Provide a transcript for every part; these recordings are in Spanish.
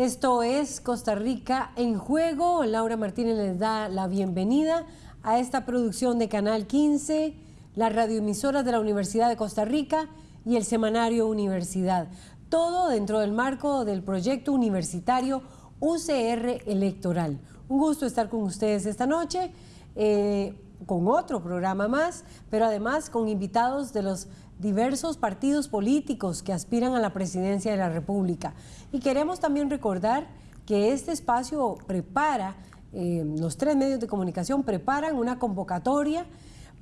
Esto es Costa Rica en juego. Laura Martínez les da la bienvenida a esta producción de Canal 15, la radioemisora de la Universidad de Costa Rica y el semanario Universidad. Todo dentro del marco del proyecto universitario UCR Electoral. Un gusto estar con ustedes esta noche. Eh, con otro programa más, pero además con invitados de los diversos partidos políticos que aspiran a la presidencia de la República. Y queremos también recordar que este espacio prepara, eh, los tres medios de comunicación preparan una convocatoria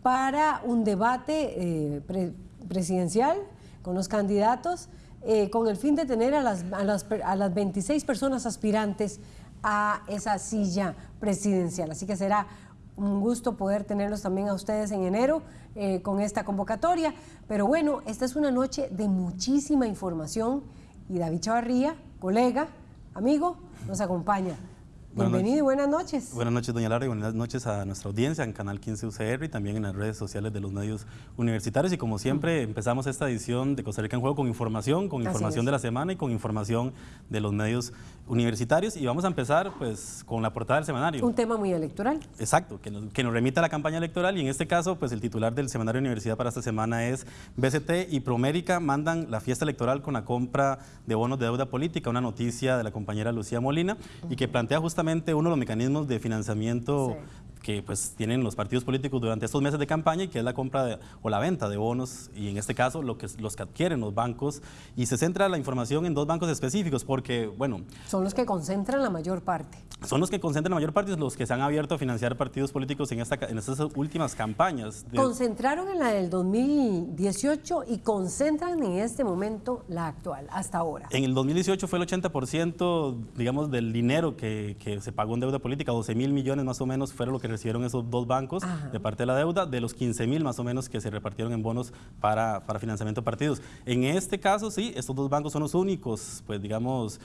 para un debate eh, presidencial con los candidatos eh, con el fin de tener a las, a, las, a las 26 personas aspirantes a esa silla presidencial. Así que será un gusto poder tenerlos también a ustedes en enero eh, con esta convocatoria. Pero bueno, esta es una noche de muchísima información y David Chavarría, colega, amigo, nos acompaña. Bienvenido y buenas noches. Buenas noches, doña Laura, y buenas noches a nuestra audiencia en Canal 15 UCR y también en las redes sociales de los medios universitarios. Y como siempre, empezamos esta edición de Costa Rica en Juego con información, con información de la semana y con información de los medios universitarios. Y vamos a empezar pues con la portada del semanario. Un tema muy electoral. Exacto, que nos, que nos remita a la campaña electoral y en este caso pues el titular del semanario Universidad para esta semana es BCT y Promérica mandan la fiesta electoral con la compra de bonos de deuda política, una noticia de la compañera Lucía Molina y que plantea justamente uno de los mecanismos de financiamiento que pues tienen los partidos políticos durante estos meses de campaña y que es la compra o la venta de bonos y en este caso lo que, los que adquieren los bancos y se centra la información en dos bancos específicos porque, bueno... Son los que concentran la mayor parte. Son los que concentran la mayor parte, los que se han abierto a financiar partidos políticos en, esta, en estas últimas campañas. Concentraron en la del 2018 y concentran en este momento la actual, hasta ahora. En el 2018 fue el 80%, digamos, del dinero que, que se pagó en deuda política, 12 mil millones más o menos fueron lo que recibieron esos dos bancos de parte de la deuda, de los 15 mil más o menos que se repartieron en bonos para, para, financiamiento de partidos. En este caso, sí, estos dos bancos son los únicos, pues digamos,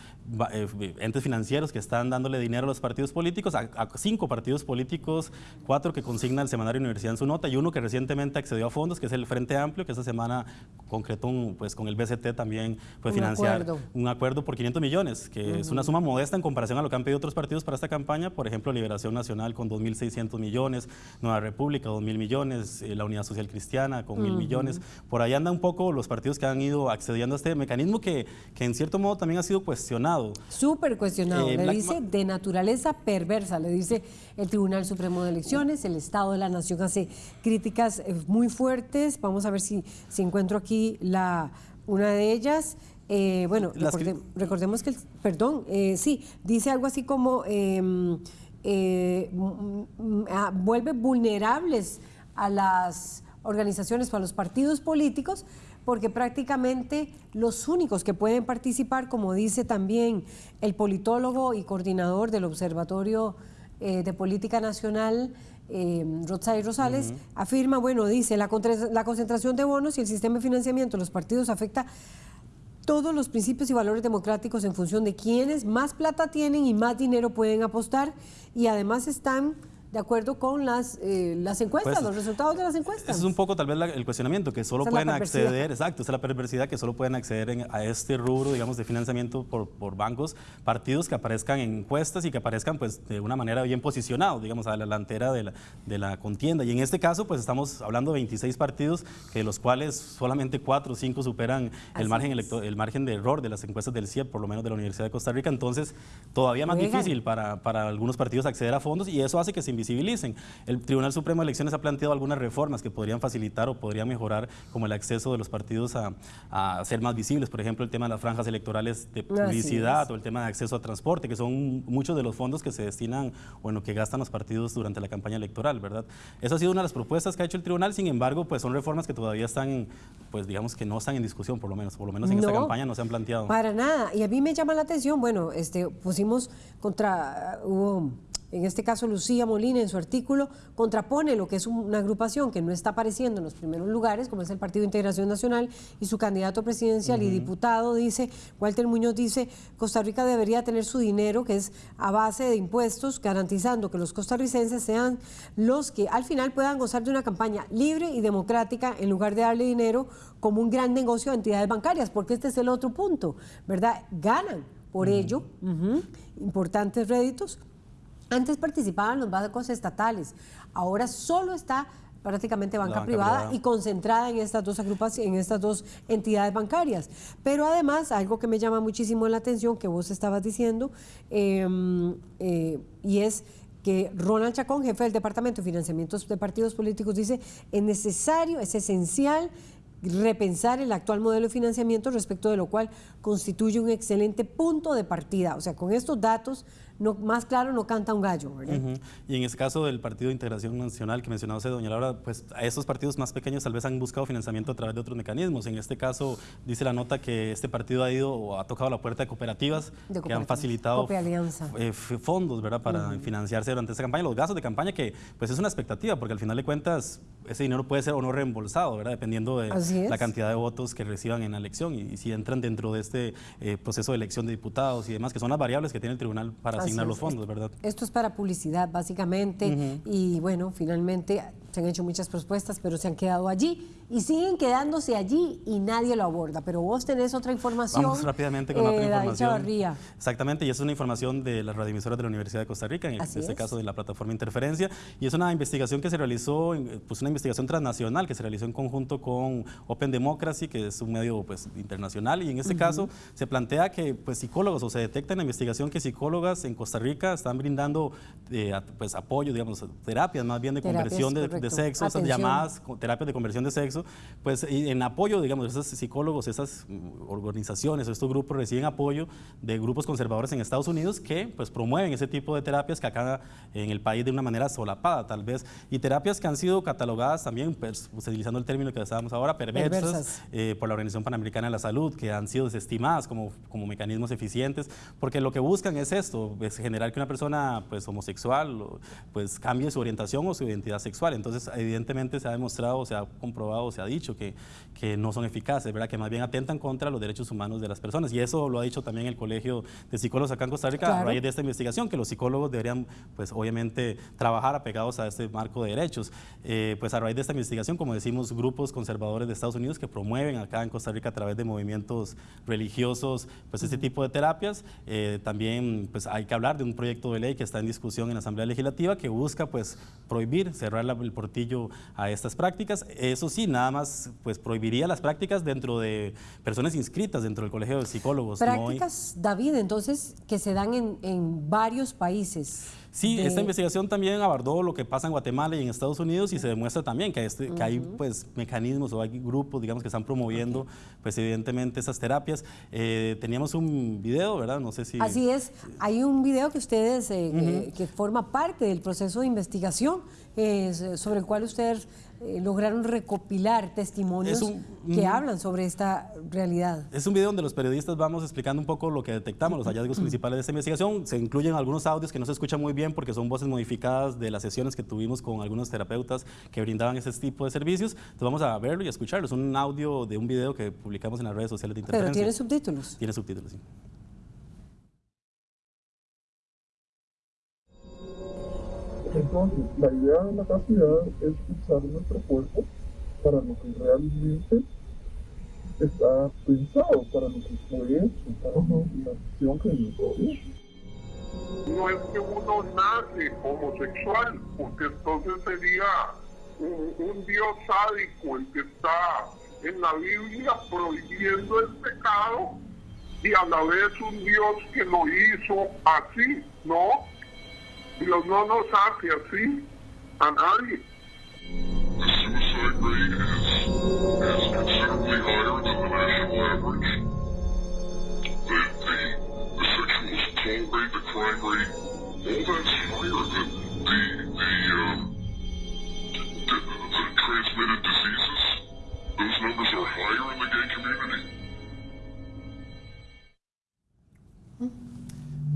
eh, entes financieros que están dándole dinero a los partidos políticos, a, cinco partidos políticos, cuatro que consigna el Semanario Universidad en su nota y uno que recientemente accedió a fondos, que es el Frente Amplio, que esta semana concretó un, pues, con el BCT también pues, financiar un acuerdo por 500 millones, que es una suma modesta en comparación a lo que han pedido otros partidos para esta campaña, por ejemplo, Liberación Nacional con 2.600 millones, Nueva República, 2 mil millones, eh, la Unidad Social Cristiana con mil millones. Por ahí andan un poco los partidos que han ido accediendo a este mecanismo que, que en cierto modo también ha sido cuestionado. Súper cuestionado. Eh, le dice de naturaleza perversa, le dice el Tribunal Supremo de Elecciones, el Estado de la Nación hace críticas eh, muy fuertes. Vamos a ver si, si encuentro aquí la, una de ellas. bueno, recordemos que, el, perdón, sí, dice algo así como... Em, eh, vuelve vulnerables a las organizaciones o a los partidos políticos porque prácticamente los únicos que pueden participar, como dice también el politólogo y coordinador del Observatorio eh, de Política Nacional, eh, Rosales, afirma, bueno, dice, la, la concentración de bonos y el sistema de financiamiento de los partidos afecta todos los principios y valores democráticos en función de quienes más plata tienen y más dinero pueden apostar. Y además están de acuerdo con las, eh, las encuestas, los resultados de las encuestas. es un poco tal vez el cuestionamiento, que solo pueden acceder, exacto, esa es la perversidad, que solo pueden acceder a este rubro, digamos, de financiamiento por, por, bancos, partidos que aparezcan en encuestas y que aparezcan pues de una manera bien posicionados, digamos, a la delantera de la, de la contienda. Y en este caso, pues estamos hablando de 26 partidos, que de los cuales solamente 4 o 5 superan el margen, el margen de error de las encuestas del CIEP, por lo menos de la Universidad de Costa Rica, entonces todavía más difícil para, para algunos partidos acceder a fondos y eso hace que se civilicen. El Tribunal Supremo de Elecciones ha planteado algunas reformas que podrían facilitar o podrían mejorar como el acceso de los partidos a, ser más visibles, por ejemplo el tema de las franjas electorales de publicidad o el tema de acceso a transporte, que son muchos de los fondos que se destinan, bueno, que gastan los partidos durante la campaña electoral, ¿verdad? Esa ha sido una de las propuestas que ha hecho el tribunal, sin embargo, pues son reformas que todavía están, pues digamos que no están en discusión, por lo menos, por lo menos en esta campaña no se han planteado. Para nada, y a mí me llama la atención, bueno, este, pusimos contra, hubo en este caso Lucía Molina en su artículo, contrapone lo que es una agrupación que no está apareciendo en los primeros lugares, como es el Partido de Integración Nacional, y su candidato presidencial y diputado dice, Walter Muñoz dice, Costa Rica debería tener su dinero, que es a base de impuestos, garantizando que los costarricenses sean los que al final puedan gozar de una campaña libre y democrática en lugar de darle dinero como un gran negocio a entidades bancarias, porque este es el otro punto, ¿verdad? Ganan por ello, importantes réditos. Antes participaban los bancos estatales, ahora solo está prácticamente banca, privada, y concentrada en estas dos agrupaciones, en estas dos entidades bancarias. Pero además, algo que me llama muchísimo la atención, que vos estabas diciendo, em, eh, y es que Ronald Chacón, jefe del Departamento de Financiamientos de Partidos Políticos, dice, es necesario, es esencial repensar el actual modelo de financiamiento, respecto de lo cual constituye un excelente punto de partida. O sea, con estos datos no, más claro no canta un gallo, ¿verdad? Y en ese caso del Partido de Integración Nacional que mencionaba usted, doña Laura, pues a esos partidos más pequeños tal vez han buscado financiamiento a través de otros mecanismos. En este caso dice la nota que este partido ha ido o ha tocado la puerta de cooperativas, que han facilitado eh, fondos, ¿verdad? Para financiarse durante esta campaña, los gastos de campaña que pues es una expectativa, porque al final de cuentas ese dinero puede ser o no reembolsado, ¿verdad? Dependiendo de la cantidad de votos que reciban en la elección y, si entran dentro de este eh, proceso de elección de diputados y demás, que son las variables que tiene el tribunal para asignar los fondos, ¿verdad? Esto es para publicidad, básicamente, y bueno, finalmente se han hecho muchas propuestas, pero se han quedado allí y siguen quedándose allí y nadie lo aborda. Pero vos tenés otra información. Vamos rápidamente con otra eh, información. Exactamente, y es una información de las radioemisoras de la Universidad de Costa Rica, en este caso de la plataforma Interferencia, y es una investigación que se realizó, pues una investigación transnacional que se realizó en conjunto con Open Democracy, que es un medio pues, internacional, y en este caso se plantea que pues, psicólogos, o se detecta en la investigación que psicólogas en Costa Rica están brindando eh, pues, apoyo, digamos, terapias más bien de conversión de de sexo, esas llamadas terapias de conversión de sexo, pues en apoyo, digamos, esos psicólogos, esas mm, organizaciones, estos grupos reciben apoyo de grupos conservadores en Estados Unidos que pues promueven ese tipo de terapias que acá en el país de una manera solapada tal vez, y terapias que han sido catalogadas también, pues, utilizando el término que estábamos ahora, perversas, eh, por la Organización Panamericana de la Salud, que han sido desestimadas como, como mecanismos eficientes, porque lo que buscan es esto, es generar que una persona pues homosexual pues cambie su orientación o su identidad sexual. Entonces, entonces, evidentemente se ha demostrado, se ha comprobado, se ha dicho que, que no son eficaces, ¿verdad? que más bien atentan contra los derechos humanos de las personas. Y eso lo ha dicho también el Colegio de Psicólogos acá en Costa Rica a raíz de esta investigación, que los psicólogos deberían, pues obviamente, trabajar apegados a este marco de derechos. Eh, pues a raíz de esta investigación, como decimos, grupos conservadores de Estados Unidos que promueven acá en Costa Rica a través de movimientos religiosos, pues este tipo de terapias. Eh, también pues hay que hablar de un proyecto de ley que está en discusión en la Asamblea Legislativa que busca pues prohibir, cerrar la, el a estas prácticas. Eso sí, nada más pues prohibiría las prácticas dentro de personas inscritas dentro del Colegio de Psicólogos. Prácticas, David, entonces, que se dan en, en varios países. Sí, esta investigación también abordó lo que pasa en Guatemala y en Estados Unidos y se demuestra también que, este, que hay pues, mecanismos o hay grupos digamos, que están promoviendo pues, evidentemente esas terapias. Eh, teníamos un video, ¿verdad? No sé si... Así es, hay un video que ustedes, eh, que, forma parte del proceso de investigación eh, sobre el cual ustedes eh, lograron recopilar testimonios que hablan sobre esta realidad. Es un video donde los periodistas vamos explicando un poco lo que detectamos, los hallazgos principales de esta investigación. Se incluyen algunos audios que no se escuchan muy bien porque son voces modificadas de las sesiones que tuvimos con algunos terapeutas que brindaban ese tipo de servicios. Entonces vamos a verlo y a escucharlo. Es un audio de un video que publicamos en las redes sociales de Interferencia. Pero tiene subtítulos. Tiene subtítulos, sí. Entonces, la idea de la capacidad es usar nuestro cuerpo para lo que realmente está pensado, para lo que fue para la acción que nos No es que uno nace homosexual, porque entonces sería un, Dios sádico el que está en la Biblia prohibiendo el pecado y a la vez un Dios que lo hizo así, ¿no? Dios no nos hace así a nadie. The suicide rate is, is considerably higher than the national average. The, the, the sexual assault rate, the crime rate, all that's higher than the, the, um, the, the transmitted diseases. Those numbers are higher in the gay community.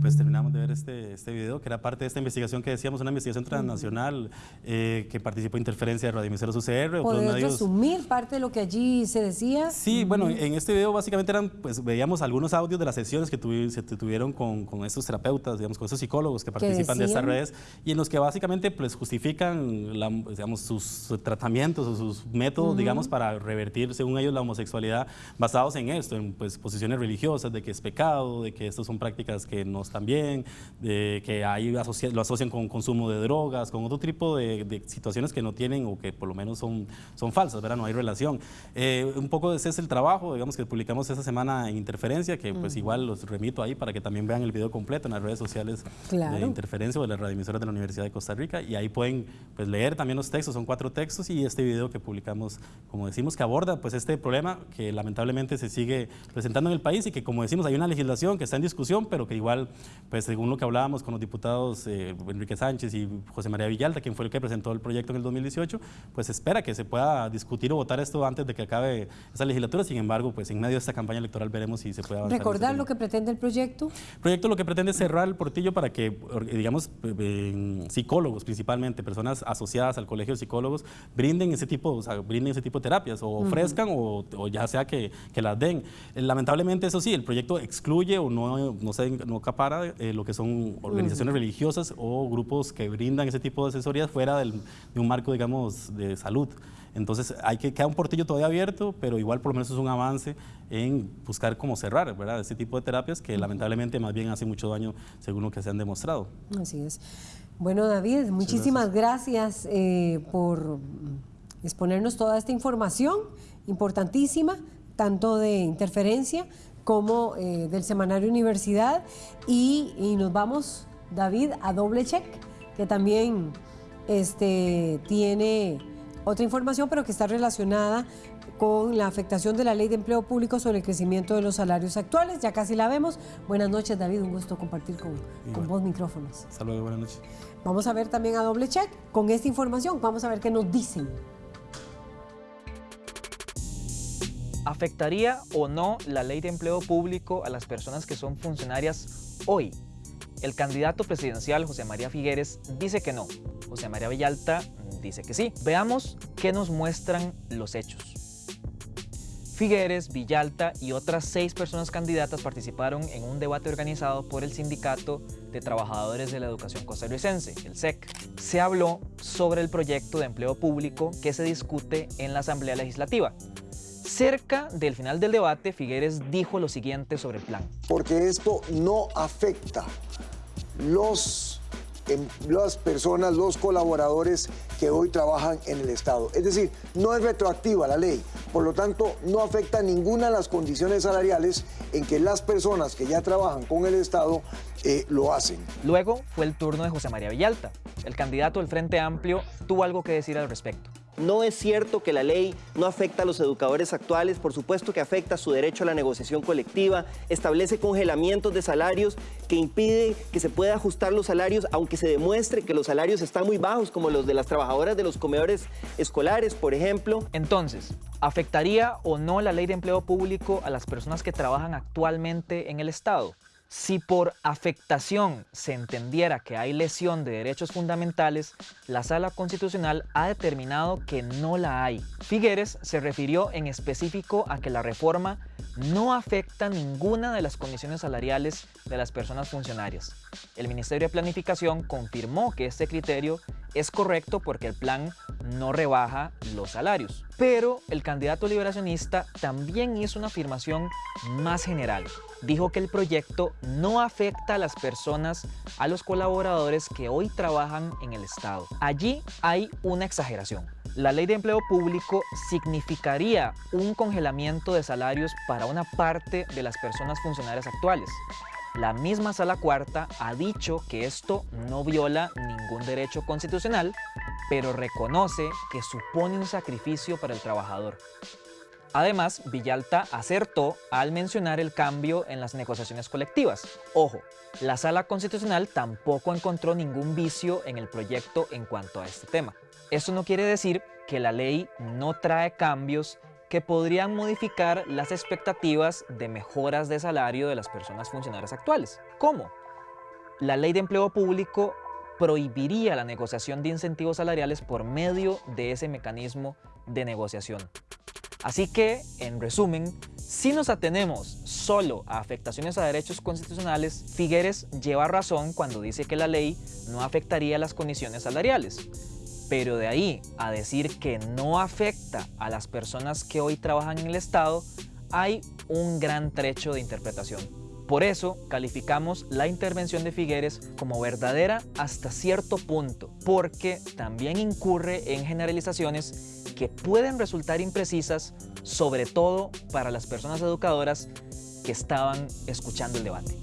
Pues terminamos de ver este, este video, que era parte de esta investigación que decíamos, una investigación transnacional eh, que participó Interferencia de Radioemisoras UCR. ¿Puedes resumir parte de lo que allí se decía? Sí, bueno, en este video básicamente eran, pues veíamos algunos audios de las sesiones que se tuvieron con, con, estos terapeutas, digamos, con estos psicólogos que participan de estas redes y en los que básicamente pues justifican, la, digamos, sus tratamientos o sus métodos, digamos, para revertir, según ellos, la homosexualidad basados en esto, en pues, posiciones religiosas, de que es pecado, de que estas son prácticas que no están bien, de que ahí lo asocian con consumo de drogas, con otro tipo de, situaciones que no tienen o que por lo menos son, son falsas, ¿verdad? No hay relación. Eh, un poco ese es el trabajo, digamos, que publicamos esta semana en Interferencia, que pues igual los remito ahí para que también vean el video completo en las redes sociales de Interferencia o de las radioemisoras de la Universidad de Costa Rica y ahí pueden pues, leer también los textos, son cuatro textos y este video que publicamos, como decimos, que aborda pues este problema que lamentablemente se sigue presentando en el país y que como decimos hay una legislación que está en discusión, pero que igual, pues según lo que hablábamos con los diputados eh, Enrique Sánchez y José María Villalta, quien fue el que presentó el proyecto en el 2018, pues espera que se pueda discutir o votar esto antes de que acabe esa legislatura. Sin embargo, pues en medio de esta campaña electoral veremos si se puede avanzar. ¿Recordar lo que pretende el proyecto? El proyecto lo que pretende es cerrar el portillo para que, digamos, psicólogos principalmente, personas asociadas al colegio de psicólogos, brinden ese tipo, o sea, brinden ese tipo de terapias o ofrezcan o, ya sea que, que, las den. Lamentablemente, eso sí, el proyecto excluye o no, no, se, no capara eh, lo que son organizaciones religiosas o grupos que brindan ese tipo de asesorías fuera del, de un marco, digamos, de salud. Entonces, hay que quedar un portillo todavía abierto, pero igual por lo menos es un avance en buscar cómo cerrar, ¿verdad? Este tipo de terapias que lamentablemente más bien hace mucho daño según lo que se han demostrado. Así es. Bueno, David, muchísimas gracias, eh, por exponernos toda esta información importantísima, tanto de interferencia como eh, del semanario Universidad. Y, y, nos vamos, David, a doble check, que también este, tiene otra información, pero que está relacionada con la afectación de la ley de empleo público sobre el crecimiento de los salarios actuales. Ya casi la vemos. Buenas noches, David. Un gusto compartir con, con vos micrófonos. Saludos, buenas noches. Vamos a ver también a doble check con esta información. Vamos a ver qué nos dicen. ¿Afectaría o no la ley de empleo público a las personas que son funcionarias hoy? El candidato presidencial José María Figueres dice que no. José María Villalta dice que sí. Veamos qué nos muestran los hechos. Figueres, Villalta y otras seis personas candidatas participaron en un debate organizado por el Sindicato de Trabajadores de la Educación Costarricense, el SEC. Se habló sobre el proyecto de empleo público que se discute en la Asamblea Legislativa. Cerca del final del debate, Figueres dijo lo siguiente sobre el plan. Porque esto no afecta los las personas, los colaboradores que hoy trabajan en el Estado. Es decir, no es retroactiva la ley, por lo tanto no afecta ninguna de las condiciones salariales en que las personas que ya trabajan con el Estado eh, lo hacen. Luego fue el turno de José María Villalta. El candidato del Frente Amplio tuvo algo que decir al respecto. No es cierto que la ley no afecta a los educadores actuales, por supuesto que afecta su derecho a la negociación colectiva, establece congelamientos de salarios que impide que se pueda ajustar los salarios, aunque se demuestre que los salarios están muy bajos, como los de las trabajadoras de los comedores escolares, por ejemplo. Entonces, ¿afectaría o no la ley de empleo público a las personas que trabajan actualmente en el Estado? Si por afectación se entendiera que hay lesión de derechos fundamentales, la Sala Constitucional ha determinado que no la hay. Figueres se refirió en específico a que la reforma no afecta ninguna de las condiciones salariales de las personas funcionarias. El Ministerio de Planificación confirmó que este criterio es correcto porque el plan no rebaja los salarios. Pero el candidato liberacionista también hizo una afirmación más general. Dijo que el proyecto no afecta a las personas, a los colaboradores que hoy trabajan en el Estado. Allí hay una exageración. La ley de empleo público significaría un congelamiento de salarios para una parte de las personas funcionarias actuales. La misma Sala Cuarta ha dicho que esto no viola ningún derecho constitucional, pero reconoce que supone un sacrificio para el trabajador. Además, Villalta acertó al mencionar el cambio en las negociaciones colectivas. Ojo, la Sala Constitucional tampoco encontró ningún vicio en el proyecto en cuanto a este tema. Esto no quiere decir que la ley no trae cambios que podrían modificar las expectativas de mejoras de salario de las personas funcionarias actuales. ¿Cómo? la ley de empleo público prohibiría la negociación de incentivos salariales por medio de ese mecanismo de negociación. Así que, en resumen, si nos atenemos solo a afectaciones a derechos constitucionales, Figueres lleva razón cuando dice que la ley no afectaría las condiciones salariales. Pero de ahí a decir que no afecta a las personas que hoy trabajan en el Estado, hay un gran trecho de interpretación. Por eso calificamos la intervención de Figueres como verdadera hasta cierto punto, porque también incurre en generalizaciones que pueden resultar imprecisas, sobre todo para las personas educadoras que estaban escuchando el debate.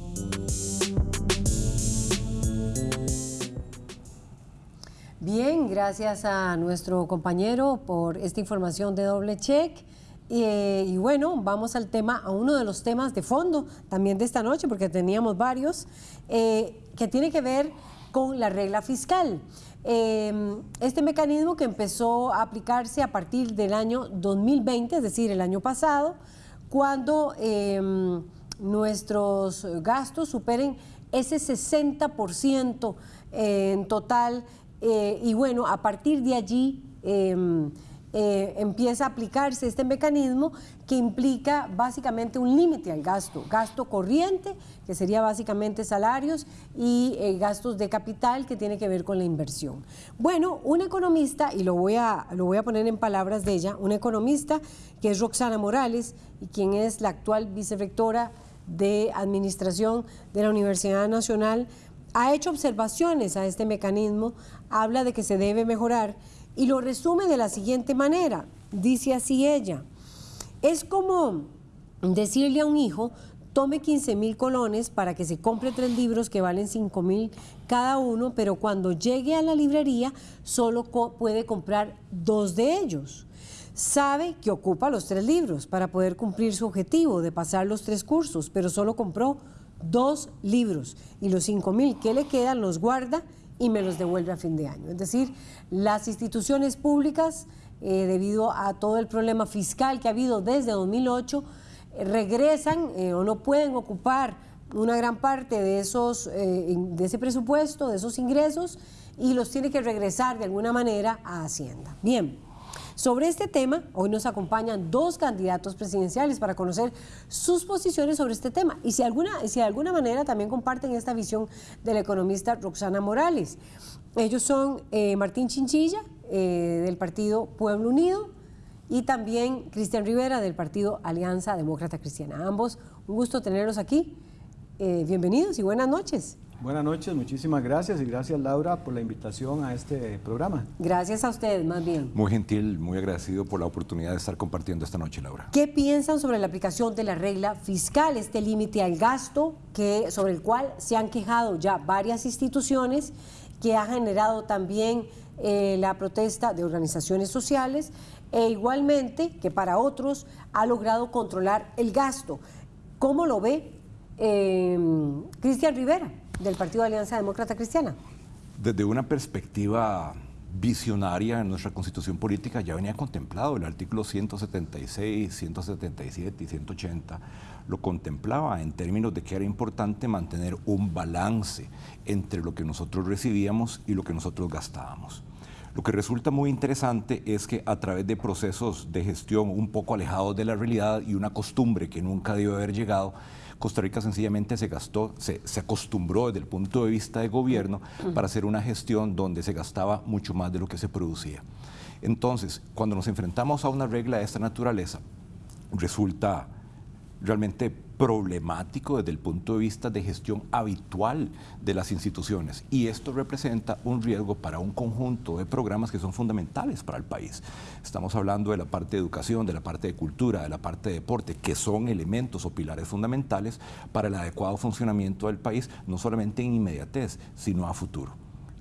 Bien, gracias a nuestro compañero por esta información de doble check. Y, bueno, vamos al tema, a uno de los temas de fondo también de esta noche, porque teníamos varios, eh, que tiene que ver con la regla fiscal. Em, este mecanismo que empezó a aplicarse a partir del año 2020, es decir, el año pasado, cuando em, nuestros gastos superen ese 60% en total. Eh, y bueno, a partir de allí em, eh, empieza a aplicarse este mecanismo que implica básicamente un límite al gasto, gasto corriente, que sería básicamente salarios, y eh, gastos de capital, que tiene que ver con la inversión. Bueno, un economista, y lo voy, a, lo voy a poner en palabras de ella, un economista que es Roxana Morales, y quien es la actual vicerectora de Administración de la Universidad Nacional, ha hecho observaciones a este mecanismo, habla de que se debe mejorar y lo resume de la siguiente manera. Dice así ella, es como decirle a un hijo, tome 15 mil colones para que se compre tres libros que valen 5 mil cada uno, pero cuando llegue a la librería solo puede comprar dos de ellos. Sabe que ocupa los tres libros para poder cumplir su objetivo de pasar los tres cursos, pero solo compró dos libros y los 5 mil que le quedan los guarda y me los devuelve a fin de año. Es decir, las instituciones públicas, eh, debido a todo el problema fiscal que ha habido desde 2008, eh, regresan eh, o no pueden ocupar una gran parte de, esos, de ese presupuesto, de esos ingresos, y los tiene que regresar de alguna manera a Hacienda. Bien. Sobre este tema, hoy nos acompañan dos candidatos presidenciales para conocer sus posiciones sobre este tema y si, alguna, si de alguna manera también comparten esta visión del economista Roxana Morales. Ellos son eh, Martín Chinchilla, eh, del partido Pueblo Unido, y también Cristian Rivera, del partido Alianza Demócrata Cristiana. Ambos, un gusto tenerlos aquí. Eh, bienvenidos y buenas noches. Buenas noches, muchísimas gracias y gracias Laura por la invitación a este programa. Gracias a ustedes, más bien. Muy gentil, muy agradecido por la oportunidad de estar compartiendo esta noche, Laura. ¿Qué piensan sobre la aplicación de la regla fiscal, este límite al gasto que, sobre el cual se han quejado ya varias instituciones, que ha generado también eh, la protesta de organizaciones sociales e igualmente que para otros ha logrado controlar el gasto? ¿Cómo lo ve eh, Cristian Rivera? Del Partido Alianza Demócrata Cristiana? Desde una perspectiva visionaria en nuestra constitución política ya venía contemplado, el artículo 176, 177 y 180 lo contemplaba en términos de que era importante mantener un balance entre lo que nosotros recibíamos y lo que nosotros gastábamos. Lo que resulta muy interesante es que a través de procesos de gestión un poco alejados de la realidad y una costumbre que nunca debió haber llegado, Costa Rica sencillamente se gastó, se, acostumbró desde el punto de vista de gobierno para hacer una gestión donde se gastaba mucho más de lo que se producía. Entonces, cuando nos enfrentamos a una regla de esta naturaleza, resulta realmente problemático desde el punto de vista de gestión habitual de las instituciones. Y esto representa un riesgo para un conjunto de programas que son fundamentales para el país. Estamos hablando de la parte de educación, de la parte de cultura, de la parte de deporte, que son elementos o pilares fundamentales para el adecuado funcionamiento del país, no solamente en inmediatez, sino a futuro.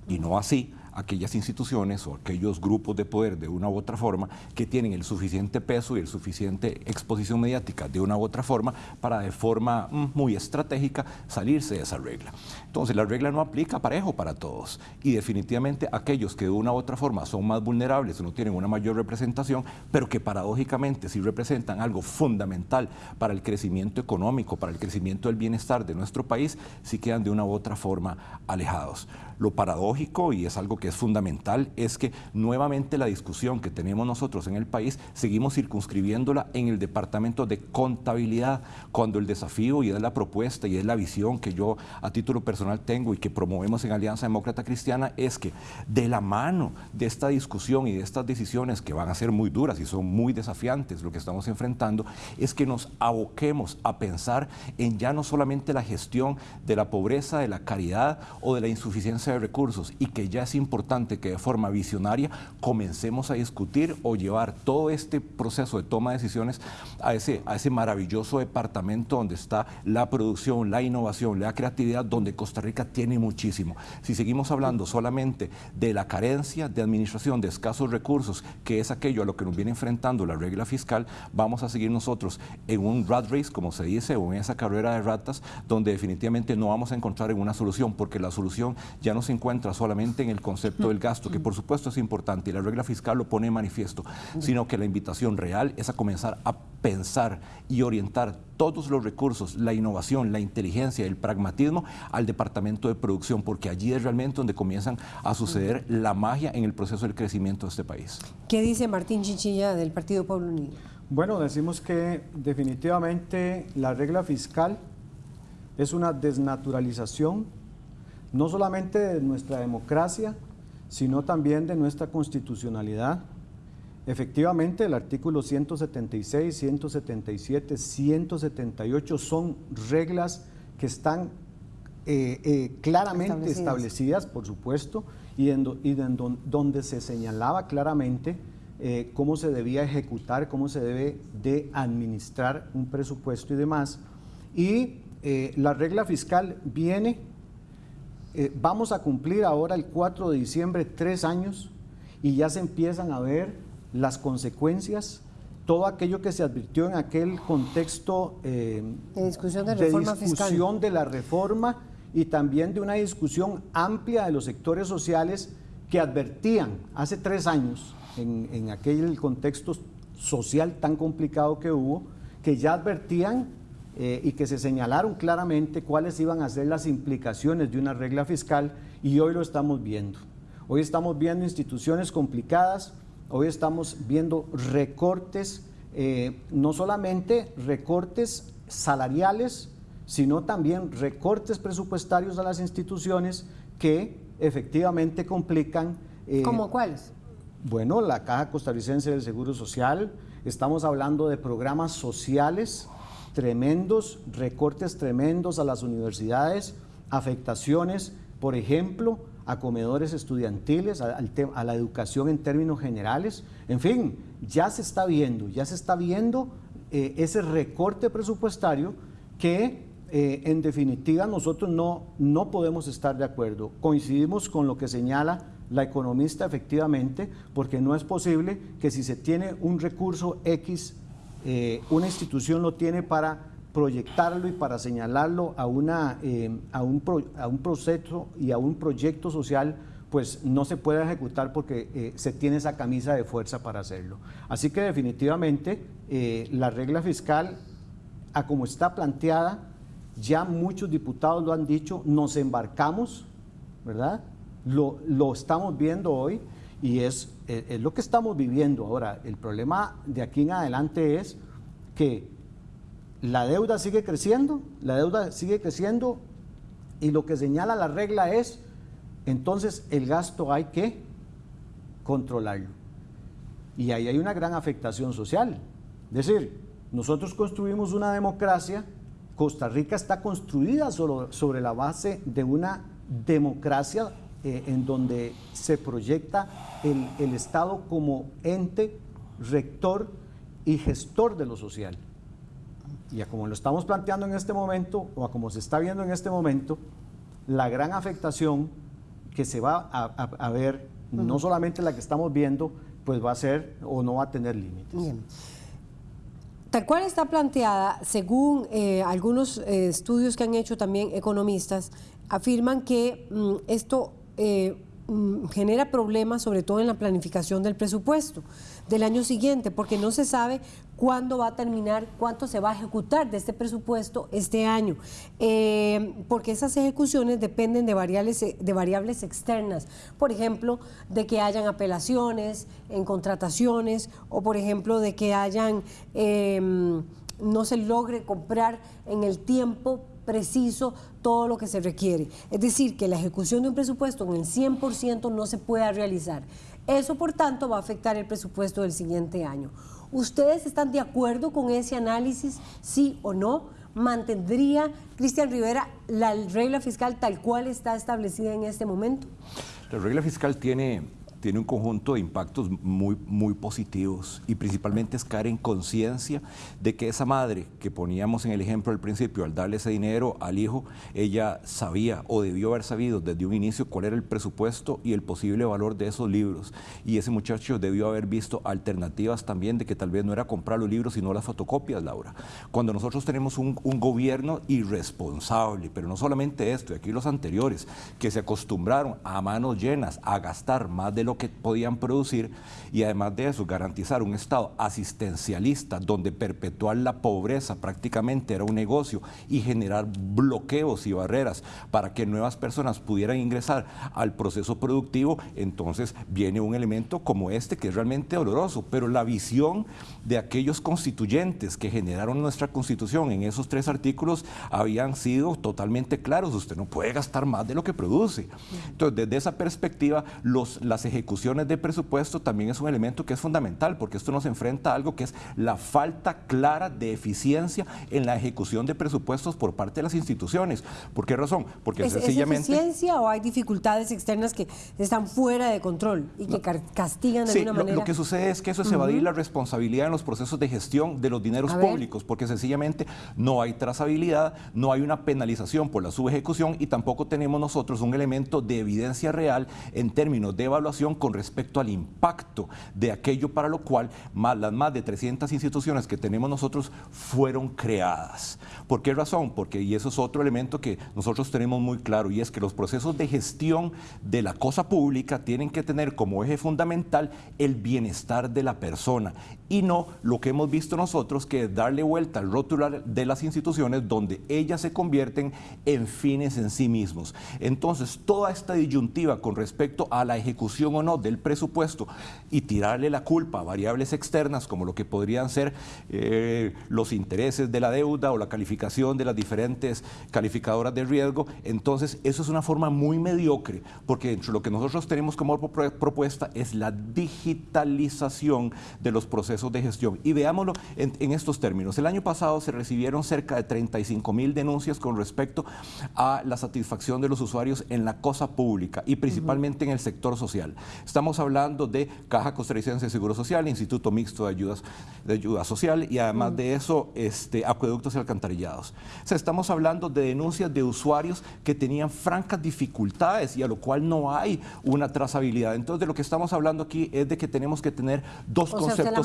Y no así aquellas instituciones o aquellos grupos de poder de una u otra forma que tienen el suficiente peso y el suficiente exposición mediática de una u otra forma para de forma mm, muy estratégica salirse de esa regla. Entonces la regla no aplica parejo para todos y definitivamente aquellos que de una u otra forma son más vulnerables no tienen una mayor representación, pero que paradójicamente sí representan algo fundamental para el crecimiento económico, para el crecimiento del bienestar de nuestro país, sí quedan de una u otra forma alejados. Lo paradójico, y es algo que es fundamental, es que nuevamente la discusión que tenemos nosotros en el país seguimos circunscribiéndola en el Departamento de Contabilidad, cuando el desafío y es la propuesta y es la visión que yo a título personal tengo y que promovemos en Alianza Demócrata Cristiana es que de la mano de esta discusión y de estas decisiones que van a ser muy duras y son muy desafiantes lo que estamos enfrentando, es que nos aboquemos a pensar en ya no solamente la gestión de la pobreza, de la caridad o de la insuficiencia de recursos y que ya es importante que de forma visionaria comencemos a discutir o llevar todo este proceso de toma de decisiones a ese, a ese maravilloso departamento donde está la producción, la innovación, la creatividad, donde Costa Rica tiene muchísimo. Si seguimos hablando solamente de la carencia de administración de escasos recursos, que es aquello a lo que nos viene enfrentando la regla fiscal, vamos a seguir nosotros en un rat race, como se dice, o en esa carrera de ratas, donde definitivamente no vamos a encontrar en una solución, porque la solución ya no se encuentra solamente en el concepto del gasto, que por supuesto es importante y la regla fiscal lo pone en manifiesto, sino que la invitación real es a comenzar a pensar y orientar todos los recursos, la innovación, la inteligencia, el pragmatismo al departamento de producción, porque allí es realmente donde comienzan a suceder la magia en el proceso del crecimiento de este país. ¿Qué dice Martín Chichilla del Partido Pueblo Unido? Bueno, decimos que definitivamente la regla fiscal es una desnaturalización no solamente de nuestra democracia, sino también de nuestra constitucionalidad. Efectivamente, el artículo 176, 177, 178 son reglas que están eh, eh, claramente establecidas. por supuesto, y, en, donde se señalaba claramente eh, cómo se debía ejecutar, cómo se debe de administrar un presupuesto y demás. Y la regla fiscal viene eh, vamos a cumplir ahora el 4 de diciembre tres años y ya se empiezan a ver las consecuencias, todo aquello que se advirtió en aquel contexto eh, de discusión, de, discusión de la reforma y también de una discusión amplia de los sectores sociales que advertían hace tres años, en, en aquel contexto social tan complicado que hubo, que ya advertían eh, y que se señalaron claramente cuáles iban a ser las implicaciones de una regla fiscal y hoy lo estamos viendo. Hoy estamos viendo instituciones complicadas, hoy estamos viendo recortes, eh, no solamente recortes salariales, sino también recortes presupuestarios a las instituciones que efectivamente complican. Eh, ¿Cómo cuáles? Bueno, la Caja Costarricense del Seguro Social, estamos hablando de programas sociales tremendos, recortes tremendos a las universidades, afectaciones, por ejemplo, a comedores estudiantiles, a, la educación en términos generales. En fin, ya se está viendo, ya se está viendo eh, ese recorte presupuestario que eh, en definitiva nosotros no, no podemos estar de acuerdo. Coincidimos con lo que señala la economista efectivamente, porque no es posible que si se tiene un recurso X eh, una institución lo tiene para proyectarlo y para señalarlo a, una, eh, a, un a, un proceso y a un proyecto social, pues no se puede ejecutar porque eh, se tiene esa camisa de fuerza para hacerlo. Así que definitivamente la regla fiscal, a como está planteada, ya muchos diputados lo han dicho, nos embarcamos, ¿verdad? Lo, lo estamos viendo hoy y es, es, lo que estamos viviendo ahora. El problema de aquí en adelante es que la deuda sigue creciendo, la deuda sigue creciendo y lo que señala la regla es, entonces el gasto hay que controlarlo. Y ahí hay una gran afectación social. Es decir, nosotros construimos una democracia, Costa Rica está construida sobre, sobre la base de una democracia eh, en donde se proyecta el, Estado como ente rector y gestor de lo social. Y a como lo estamos planteando en este momento, o a como se está viendo en este momento, la gran afectación que se va a, ver, no solamente la que estamos viendo, pues va a ser o no va a tener límites. Tal cual está planteada, según eh, algunos eh, estudios que han hecho también economistas, afirman que mm, esto eh, mm, genera problemas, sobre todo en la planificación del presupuesto del año siguiente, porque no se sabe cuándo va a terminar, cuánto se va a ejecutar de este presupuesto este año, eh, porque esas ejecuciones dependen de variables, de variables externas, por ejemplo, de que hayan apelaciones en contrataciones o, por ejemplo, de que hayan, em, no se logre comprar en el tiempo preciso todo lo que se requiere. Es decir, que la ejecución de un presupuesto en el 100% no se pueda realizar. Eso, por tanto, va a afectar el presupuesto del siguiente año. ¿Ustedes están de acuerdo con ese análisis, sí o no? ¿Mantendría Cristian Rivera la regla fiscal tal cual está establecida en este momento? La regla fiscal tiene tiene un conjunto de impactos muy, muy positivos y principalmente es caer en conciencia de que esa madre que poníamos en el ejemplo al principio, al darle ese dinero al hijo, ella sabía o debió haber sabido desde un inicio cuál era el presupuesto y el posible valor de esos libros. Y ese muchacho debió haber visto alternativas también de que tal vez no era comprar los libros sino las fotocopias, Laura. Cuando nosotros tenemos un, un gobierno irresponsable, pero no solamente esto, y aquí los anteriores, que se acostumbraron a manos llenas a gastar más de lo que podían producir y además de eso garantizar un Estado asistencialista donde perpetuar la pobreza prácticamente era un negocio y generar bloqueos y barreras para que nuevas personas pudieran ingresar al proceso productivo, entonces viene un elemento como este que es realmente doloroso, pero la visión de aquellos constituyentes que generaron nuestra constitución en esos tres artículos habían sido totalmente claros, usted no puede gastar más de lo que produce. Entonces, desde esa perspectiva, los, las ejecuciones ejecuciones de presupuesto también es un elemento que es fundamental, porque esto nos enfrenta a algo que es la falta clara de eficiencia en la ejecución de presupuestos por parte de las instituciones. ¿Por qué razón? Porque ¿Es, sencillamente... ¿Es eficiencia o hay dificultades externas que están fuera de control y que castigan de alguna manera? Lo, lo que sucede es que eso es evadir la responsabilidad en los procesos de gestión de los dineros públicos, porque sencillamente no hay trazabilidad, no hay una penalización por la subejecución y tampoco tenemos nosotros un elemento de evidencia real en términos de evaluación con respecto al impacto de aquello para lo cual las más de 300 instituciones que tenemos nosotros fueron creadas. ¿Por qué razón? Porque, y eso es otro elemento que nosotros tenemos muy claro, y es que los procesos de gestión de la cosa pública tienen que tener como eje fundamental el bienestar de la persona y no lo que hemos visto nosotros, que es darle vuelta al rótulo de las instituciones donde ellas se convierten en fines en sí mismos. Entonces, toda esta disyuntiva con respecto a la ejecución o no del presupuesto y tirarle la culpa a variables externas como lo que podrían ser eh, los intereses de la deuda o la calificación de las diferentes calificadoras de riesgo, entonces eso es una forma muy mediocre, porque lo que nosotros tenemos como propuesta es la digitalización de los procesos de gestión. Y veámoslo en, estos términos. El año pasado se recibieron cerca de 35 mil denuncias con respecto a la satisfacción de los usuarios en la cosa pública y principalmente en el sector social. Estamos hablando de Caja Costarricense de Seguro Social, Instituto Mixto de, Ayudas, de Ayuda Social y además de eso, este, acueductos y alcantarillados. O sea, estamos hablando de denuncias de usuarios que tenían francas dificultades y a lo cual no hay una trazabilidad. Entonces, de lo que estamos hablando aquí es de que tenemos que tener dos conceptos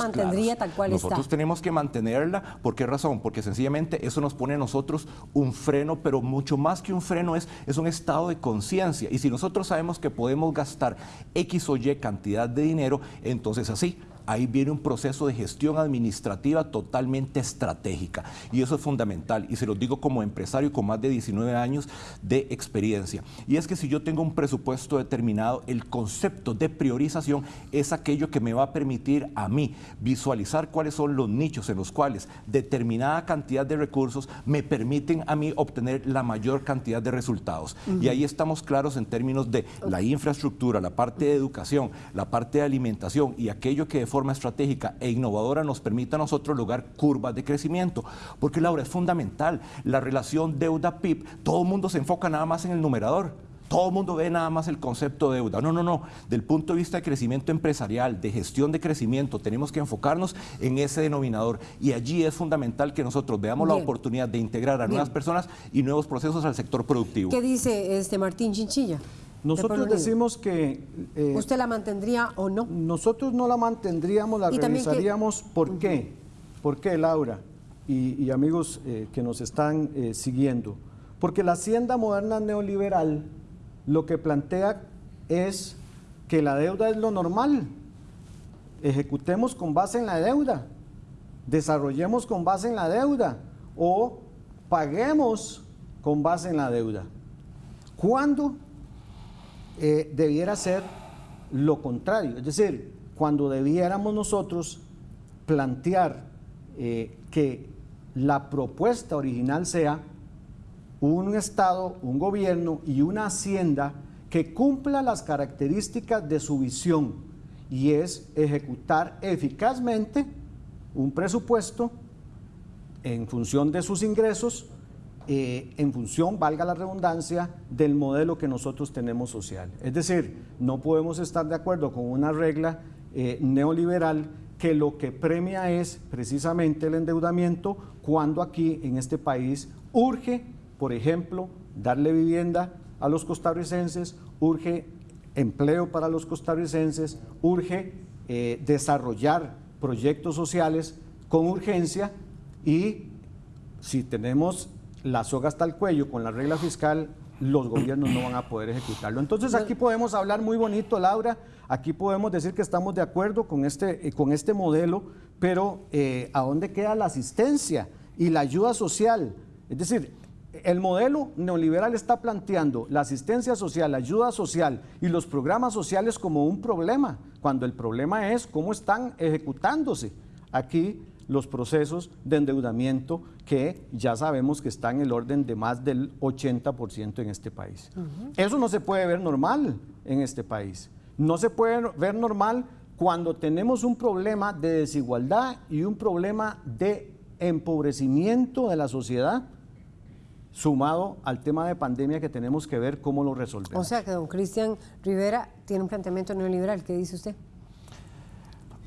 nosotros tenemos que mantenerla. ¿Por qué razón? Porque sencillamente eso nos pone a nosotros un freno, pero mucho más que un freno es, es un estado de conciencia. Y si nosotros sabemos que podemos gastar X o Y cantidad de dinero, entonces así ahí viene un proceso de gestión administrativa totalmente estratégica. Y eso es fundamental. Y se lo digo como empresario con más de 19 años de experiencia. Y es que si yo tengo un presupuesto determinado, el concepto de priorización es aquello que me va a permitir a mí visualizar cuáles son los nichos en los cuales determinada cantidad de recursos me permiten a mí obtener la mayor cantidad de resultados. Y ahí estamos claros en términos de la infraestructura, la parte de educación, la parte de alimentación y aquello que de forma forma estratégica e innovadora nos permita a nosotros lograr curvas de crecimiento. Porque Laura, es fundamental. La relación deuda-PIB, todo el mundo se enfoca nada más en el numerador. Todo el mundo ve nada más el concepto de deuda. No, no, no. Del punto de vista de crecimiento empresarial, de gestión de crecimiento, tenemos que enfocarnos en ese denominador. Y allí es fundamental que nosotros veamos la oportunidad de integrar a nuevas personas y nuevos procesos al sector productivo. ¿Qué dice este Martín Chinchilla? Nosotros decimos que... Eh, ¿Usted la mantendría o no? Nosotros no la mantendríamos, la revisaríamos. ¿Por qué? ¿Por qué, Laura? Y, amigos eh, que nos están eh, siguiendo. Porque la hacienda moderna neoliberal lo que plantea es que la deuda es lo normal. Ejecutemos con base en la deuda, desarrollemos con base en la deuda o paguemos con base en la deuda. ¿Cuándo eh, debiera ser lo contrario? Es decir, cuando debiéramos nosotros plantear eh, que la propuesta original sea un Estado, un gobierno y una hacienda que cumpla las características de su visión y es ejecutar eficazmente un presupuesto en función de sus ingresos, eh, en función, valga la redundancia, del modelo que nosotros tenemos social. Es decir, no podemos estar de acuerdo con una regla eh, neoliberal que lo que premia es precisamente el endeudamiento cuando aquí en este país urge, por ejemplo, darle vivienda a los costarricenses, urge empleo para los costarricenses, urge eh, desarrollar proyectos sociales con urgencia y si tenemos la soga hasta el cuello con la regla fiscal, los gobiernos no van a poder ejecutarlo. Entonces aquí podemos hablar muy bonito, Laura, aquí podemos decir que estamos de acuerdo con este, eh, con este modelo, pero eh, ¿a dónde queda la asistencia y la ayuda social? Es decir, el modelo neoliberal está planteando la asistencia social, la ayuda social y los programas sociales como un problema, cuando el problema es cómo están ejecutándose aquí los procesos de endeudamiento que ya sabemos que están en el orden de más del 80% en este país. Eso no se puede ver normal en este país. No se puede ver normal cuando tenemos un problema de desigualdad y un problema de empobrecimiento de la sociedad sumado al tema de pandemia que tenemos que ver cómo lo resolvemos. O sea que don Cristian Rivera tiene un planteamiento neoliberal, ¿qué dice usted?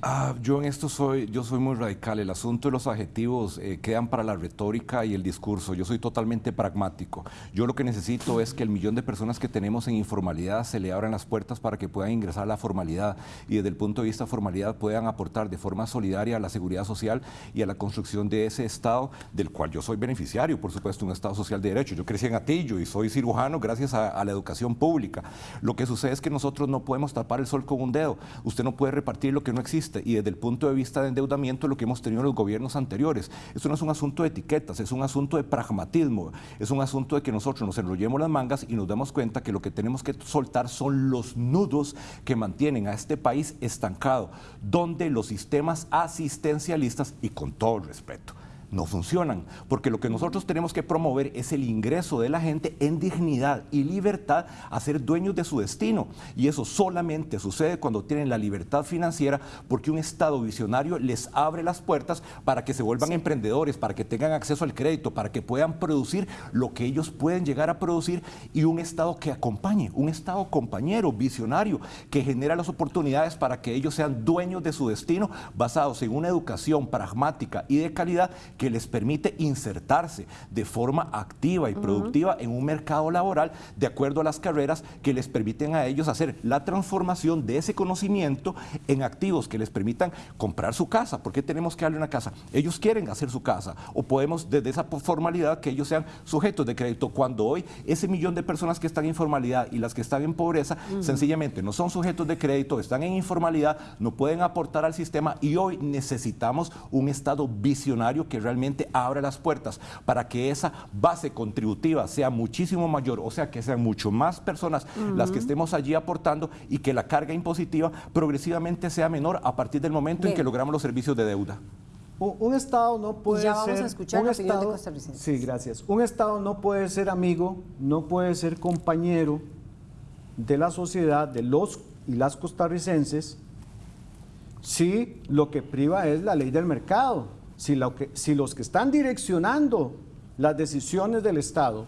Ah, yo en esto soy, yo soy muy radical. El asunto de los adjetivos eh, quedan para la retórica y el discurso. Yo soy totalmente pragmático. Yo lo que necesito es que el millón de personas que tenemos en informalidad se le abran las puertas para que puedan ingresar a la formalidad y desde el punto de vista formalidad puedan aportar de forma solidaria a la seguridad social y a la construcción de ese Estado del cual yo soy beneficiario, por supuesto, un Estado social de derecho. Yo crecí en Atillo y soy cirujano gracias a la educación pública. Lo que sucede es que nosotros no podemos tapar el sol con un dedo. Usted no puede repartir lo que no existe y desde el punto de vista de endeudamiento lo que hemos tenido en los gobiernos anteriores. Esto no es un asunto de etiquetas, es un asunto de pragmatismo, es un asunto de que nosotros nos enrollemos las mangas y nos damos cuenta que lo que tenemos que soltar son los nudos que mantienen a este país estancado, donde los sistemas asistencialistas, y con todo el respeto, no funcionan, porque lo que nosotros tenemos que promover es el ingreso de la gente en dignidad y libertad a ser dueños de su destino. Y eso solamente sucede cuando tienen la libertad financiera, porque un Estado visionario les abre las puertas para que se vuelvan emprendedores, para que tengan acceso al crédito, para que puedan producir lo que ellos pueden llegar a producir y un Estado que acompañe, un Estado compañero, visionario, que genera las oportunidades para que ellos sean dueños de su destino basados en una educación pragmática y de calidad que les permite insertarse de forma activa y productiva en un mercado laboral de acuerdo a las carreras que les permiten a ellos hacer la transformación de ese conocimiento en activos que les permitan comprar su casa. ¿Por qué tenemos que darle una casa? Ellos quieren hacer su casa o podemos desde esa formalidad que ellos sean sujetos de crédito cuando hoy ese millón de personas que están en informalidad y las que están en pobreza sencillamente no son sujetos de crédito, están en informalidad, no pueden aportar al sistema y hoy necesitamos un Estado visionario que realmente realmente abre las puertas para que esa base contributiva sea muchísimo mayor, o sea, que sean mucho más personas las que estemos allí aportando y que la carga impositiva progresivamente sea menor a partir del momento en que logramos los servicios de deuda. Un, Estado no puede ya vamos a escuchar un estado, Sí, gracias. Un Estado no puede ser amigo, no puede ser compañero de la sociedad, de los y las costarricenses, si lo que priva es la ley del mercado si, que, si los que están direccionando las decisiones del Estado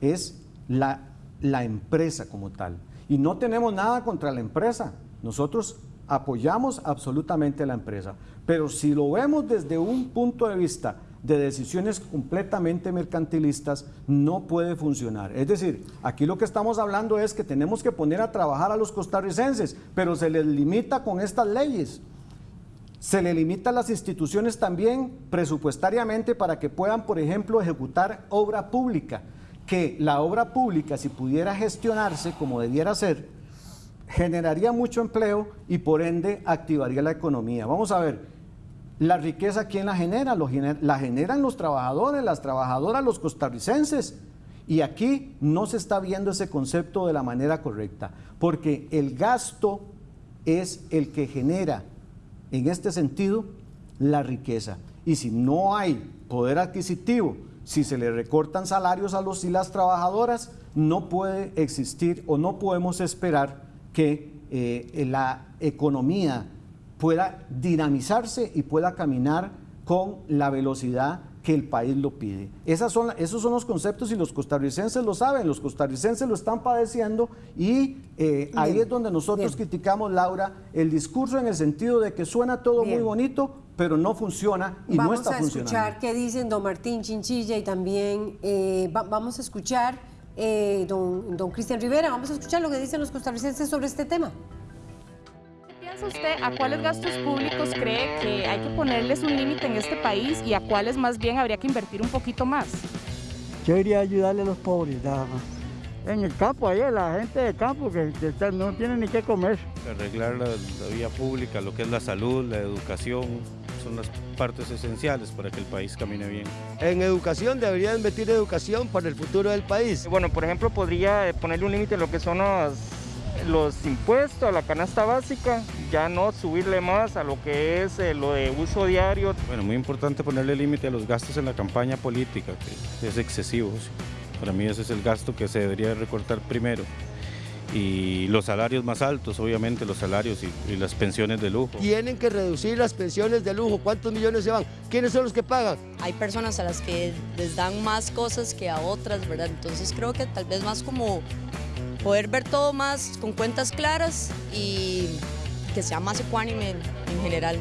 es la, la empresa como tal. Y no tenemos nada contra la empresa. Nosotros apoyamos absolutamente a la empresa. Pero si lo vemos desde un punto de vista de decisiones completamente mercantilistas no puede funcionar. Es decir, aquí lo que estamos hablando es que tenemos que poner a trabajar a los costarricenses, pero se les limita con estas leyes. Se le limita a las instituciones también presupuestariamente para que puedan, por ejemplo, ejecutar obra pública, que la obra pública, si pudiera gestionarse como debiera ser, generaría mucho empleo y por ende activaría la economía. Vamos a ver, la riqueza, ¿quién la genera? la generan los trabajadores, las trabajadoras, los costarricenses. Y aquí no se está viendo ese concepto de la manera correcta, porque el gasto es el que genera, en este sentido, la riqueza. Y si no hay poder adquisitivo, si se le recortan salarios a los y las trabajadoras, no puede existir o no podemos esperar que eh, la economía pueda dinamizarse y pueda caminar con la velocidad que el país lo pide. Esas son, esos son los conceptos y los costarricenses lo saben, los costarricenses lo están padeciendo y eh, ahí es donde nosotros criticamos, Laura, el discurso en el sentido de que suena todo muy bonito, pero no funciona y no está funcionando. Vamos a escuchar qué dicen don Martín Chinchilla y también eh, vamos a escuchar eh, don, don Cristian Rivera, vamos a escuchar lo que dicen los costarricenses sobre este tema usted a cuáles gastos públicos cree que hay que ponerles un límite en este país y a cuáles más bien habría que invertir un poquito más? Yo iría a ayudarle a los pobres, nada más. En el campo, ahí la gente de campo que, no tiene ni qué comer. Arreglar la, vía pública, lo que es la salud, la educación, son las partes esenciales para que el país camine bien. En educación debería invertir educación para el futuro del país. Bueno, por ejemplo, podría ponerle un límite a lo que son los los impuestos a la canasta básica, ya no subirle más a lo que es eh, lo de uso diario. Bueno, muy importante ponerle límite a los gastos en la campaña política, que es excesivo. Para mí ese es el gasto que se debería recortar primero. Y los salarios más altos, obviamente, los salarios y, y, las pensiones de lujo. Tienen que reducir las pensiones de lujo. ¿Cuántos millones se van? ¿Quiénes son los que pagan? Hay personas a las que les dan más cosas que a otras, ¿verdad? Entonces creo que tal vez más como poder ver todo más con cuentas claras y que sea más ecuánime en general.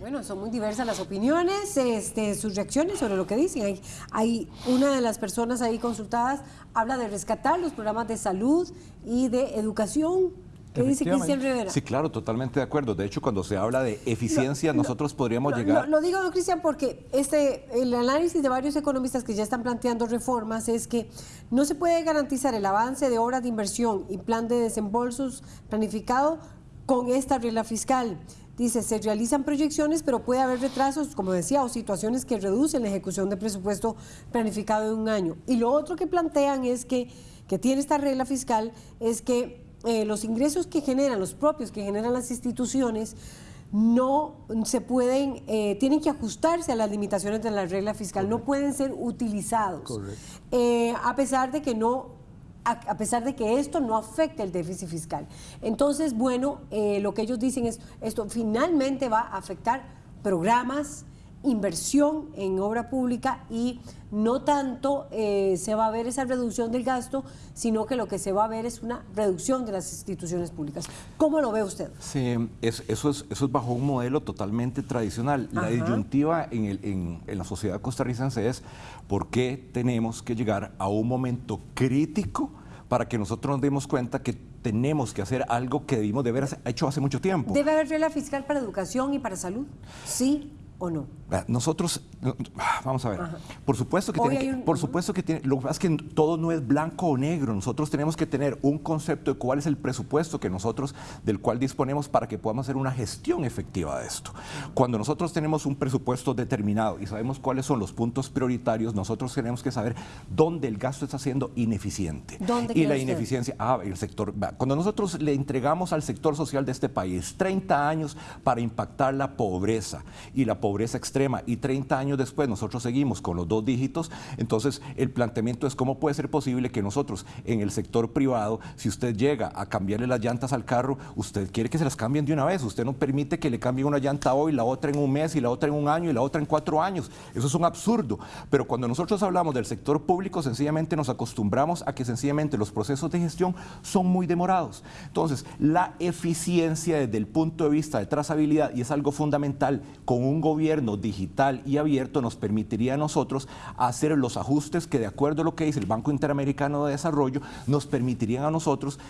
Bueno, son muy diversas las opiniones, este, sus reacciones sobre lo que dicen. Hay, hay una de las personas ahí consultadas habla de rescatar los programas de salud y de educación ¿Qué dice Cristian Rivera? Sí, claro, totalmente de acuerdo. De hecho, cuando se habla de eficiencia, nosotros podríamos llegar... Lo, digo, Cristian, porque este, el análisis de varios economistas que ya están planteando reformas es que no se puede garantizar el avance de obras de inversión y plan de desembolsos planificado con esta regla fiscal. Dice, se realizan proyecciones, pero puede haber retrasos, como decía, o situaciones que reducen la ejecución de presupuesto planificado en un año. Y lo otro que plantean es que, que tiene esta regla fiscal, es que eh, los ingresos que generan, los propios que generan las instituciones, no se pueden, eh, tienen que ajustarse a las limitaciones de la regla fiscal, no pueden ser utilizados. Eh, a pesar de que no, a, pesar de que esto no afecte el déficit fiscal. Entonces, bueno, lo que ellos dicen es, esto finalmente va a afectar programas, inversión en obra pública y no tanto eh, se va a ver esa reducción del gasto, sino que lo que se va a ver es una reducción de las instituciones públicas. ¿Cómo lo ve usted? Sí, eso, es, eso es bajo un modelo totalmente tradicional. La disyuntiva en, el, en, en la sociedad costarricense es por qué tenemos que llegar a un momento crítico para que nosotros nos demos cuenta que tenemos que hacer algo que debimos de haber hecho hace mucho tiempo. ¿Debe haber regla fiscal para educación y para salud? Sí o no? Nosotros, vamos a ver, por supuesto que tiene, por supuesto que tiene, lo que pasa es que todo no es blanco o negro, nosotros tenemos que tener un concepto de cuál es el presupuesto que nosotros, del cual disponemos para que podamos hacer una gestión efectiva de esto. Cuando nosotros tenemos un presupuesto determinado y sabemos cuáles son los puntos prioritarios, nosotros tenemos que saber dónde el gasto está siendo ineficiente. ¿Dónde y la ineficiencia, ah, el sector, cuando nosotros le entregamos al sector social de este país 30 años para impactar la pobreza y la pobreza extrema y 30 años después nosotros seguimos con los dos dígitos, entonces el planteamiento es cómo puede ser posible que nosotros en el sector privado, si usted llega a cambiarle las llantas al carro, usted quiere que se las cambien de una vez, usted no permite que le cambie una llanta hoy, la otra en un mes y la otra en un año y la otra en cuatro años. Eso es un absurdo. Pero cuando nosotros hablamos del sector público, sencillamente nos acostumbramos a que sencillamente los procesos de gestión son muy demorados. Entonces, la eficiencia desde el punto de vista de trazabilidad, y es algo fundamental, con un gobierno gobierno digital y abierto nos permitiría a nosotros hacer los ajustes que de acuerdo a lo que dice el Banco Interamericano de Desarrollo, nos permitirían a nosotros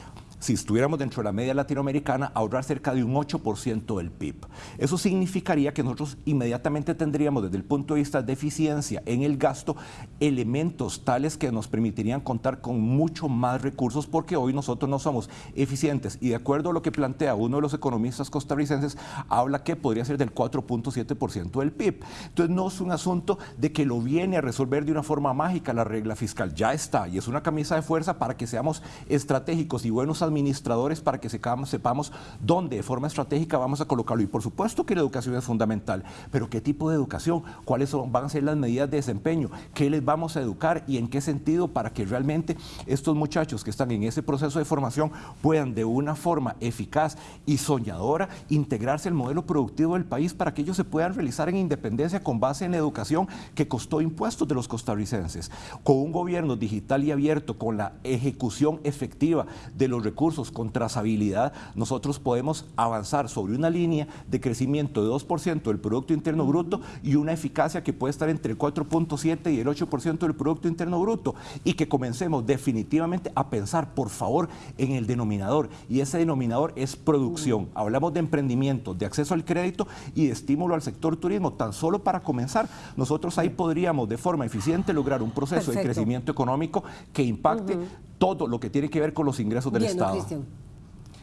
si estuviéramos dentro de la media latinoamericana, ahorrar cerca de un 8% del PIB. Eso significaría que nosotros inmediatamente tendríamos desde el punto de vista de eficiencia en el gasto elementos tales que nos permitirían contar con mucho más recursos porque hoy nosotros no somos eficientes y de acuerdo a lo que plantea uno de los economistas costarricenses, habla que podría ser del 4.7% del PIB. Entonces no es un asunto de que lo viene a resolver de una forma mágica la regla fiscal, ya está y es una camisa de fuerza para que seamos estratégicos y buenos administradores administradores para que sepamos dónde de forma estratégica vamos a colocarlo. Y por supuesto que la educación es fundamental, pero ¿qué tipo de educación? ¿Cuáles van a ser las medidas de desempeño? ¿Qué les vamos a educar y en qué sentido para que realmente estos muchachos que están en ese proceso de formación puedan de una forma eficaz y soñadora integrarse al modelo productivo del país para que ellos se puedan realizar en independencia con base en la educación que costó impuestos de los costarricenses? Con un gobierno digital y abierto, con la ejecución efectiva de los recursos con trazabilidad, nosotros podemos avanzar sobre una línea de crecimiento de 2% del Producto Interno Bruto y una eficacia que puede estar entre el 4.7 y el 8% del Producto Interno Bruto y que comencemos definitivamente a pensar, por favor, en el denominador. Y ese denominador es producción. Hablamos de emprendimiento, de acceso al crédito y de estímulo al sector turismo. Tan solo para comenzar, nosotros ahí podríamos de forma eficiente lograr un proceso de crecimiento económico que impacte todo lo que tiene que ver con los ingresos del Estado.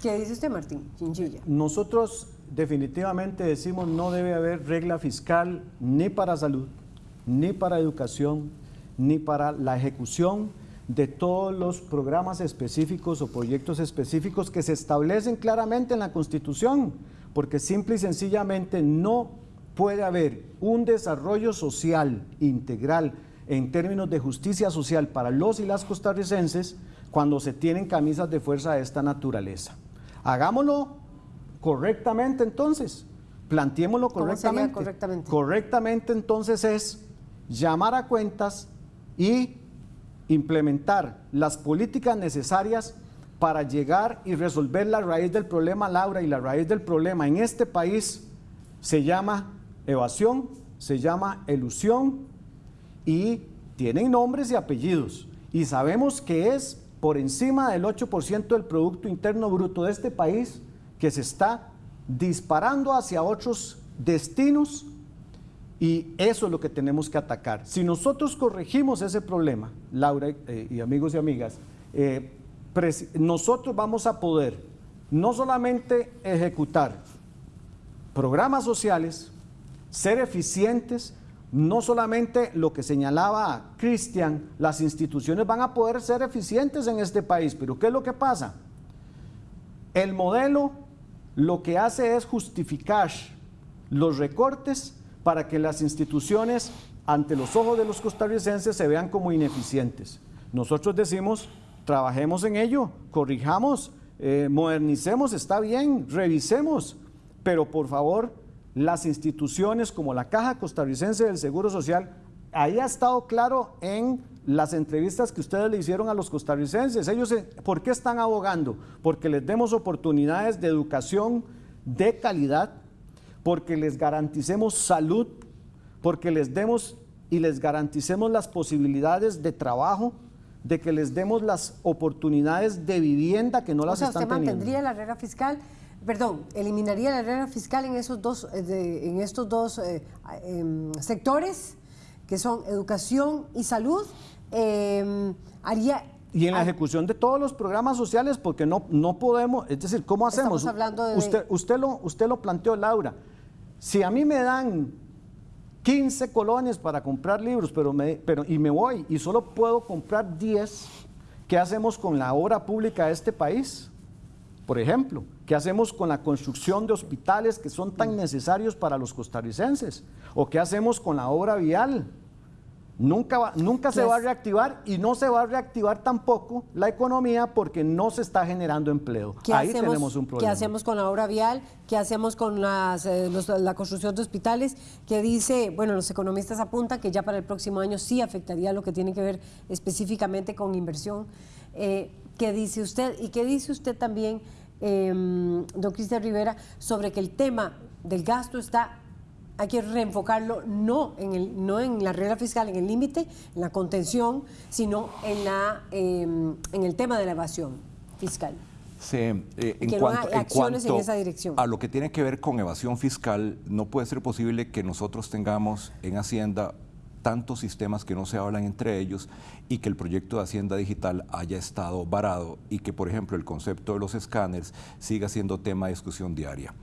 ¿Qué dice usted, Martín? Chinchilla. Nosotros definitivamente decimos no debe haber regla fiscal ni para salud, ni para educación, ni para la ejecución de todos los programas específicos o proyectos específicos que se establecen claramente en la Constitución, porque simple y sencillamente no puede haber un desarrollo social integral en términos de justicia social para los y las costarricenses cuando se tienen camisas de fuerza de esta naturaleza. Hagámoslo correctamente entonces, planteémoslo correctamente. correctamente. Correctamente entonces es llamar a cuentas y implementar las políticas necesarias para llegar y resolver la raíz del problema, Laura, y la raíz del problema en este país se llama evasión, se llama elusión y tienen nombres y apellidos. Y sabemos que es por encima del 8% del Producto Interno Bruto de este país que se está disparando hacia otros destinos y eso es lo que tenemos que atacar. Si nosotros corregimos ese problema, Laura eh, y amigos y amigas, eh, nosotros vamos a poder no solamente ejecutar programas sociales, ser eficientes, no solamente lo que señalaba Cristian, las instituciones van a poder ser eficientes en este país, pero ¿qué es lo que pasa? El modelo lo que hace es justificar los recortes para que las instituciones ante los ojos de los costarricenses se vean como ineficientes. Nosotros decimos, trabajemos en ello, corrijamos, eh, modernicemos, está bien, revisemos, pero por favor las instituciones como la Caja Costarricense del Seguro Social, ahí ha estado claro en las entrevistas que ustedes le hicieron a los costarricenses. Ellos, ¿por qué están abogando? Porque les demos oportunidades de educación de calidad, porque les garanticemos salud, porque les demos y les garanticemos las posibilidades de trabajo, de que les demos las oportunidades de vivienda que no las están teniendo. ¿Usted mantendría la regla fiscal? Perdón, eliminaría la regla fiscal en, esos dos, eh, en estos dos eh, em, sectores, que son educación y salud, em, haría... Y en la ejecución de todos los programas sociales, porque no, no podemos, es decir, ¿cómo hacemos? hablando de... Usted, usted, lo, usted lo planteó, Laura. Si a mí me dan 15 colones para comprar libros, pero me, pero, y me voy y solo puedo comprar 10, ¿qué hacemos con la obra pública de este país? Por ejemplo, ¿qué hacemos con la construcción de hospitales que son tan necesarios para los costarricenses? ¿O qué hacemos con la obra vial? Nunca, nunca se va a reactivar y no se va a reactivar tampoco la economía porque no se está generando empleo. Ahí tenemos un problema. ¿Qué hacemos con la obra vial? ¿Qué hacemos con las, eh, la construcción de hospitales? Que dice, bueno, los economistas apuntan que ya para el próximo año sí afectaría lo que tiene que ver específicamente con inversión. Eh, ¿Qué dice usted? ¿Y qué dice usted también? Eh, don Cristian Rivera, sobre que el tema del gasto está hay que reenfocarlo no en, el, no en la regla fiscal, en el límite, en la contención, sino en, la, em, en el tema de la evasión fiscal. Sí, eh, en, que cuanto, no hay acciones en esa dirección. a lo que tiene que ver con evasión fiscal, no puede ser posible que nosotros tengamos en Hacienda tantos sistemas que no se hablan entre ellos y que el proyecto de Hacienda Digital haya estado varado y que, por ejemplo, el concepto de los escáneres siga siendo tema de discusión diaria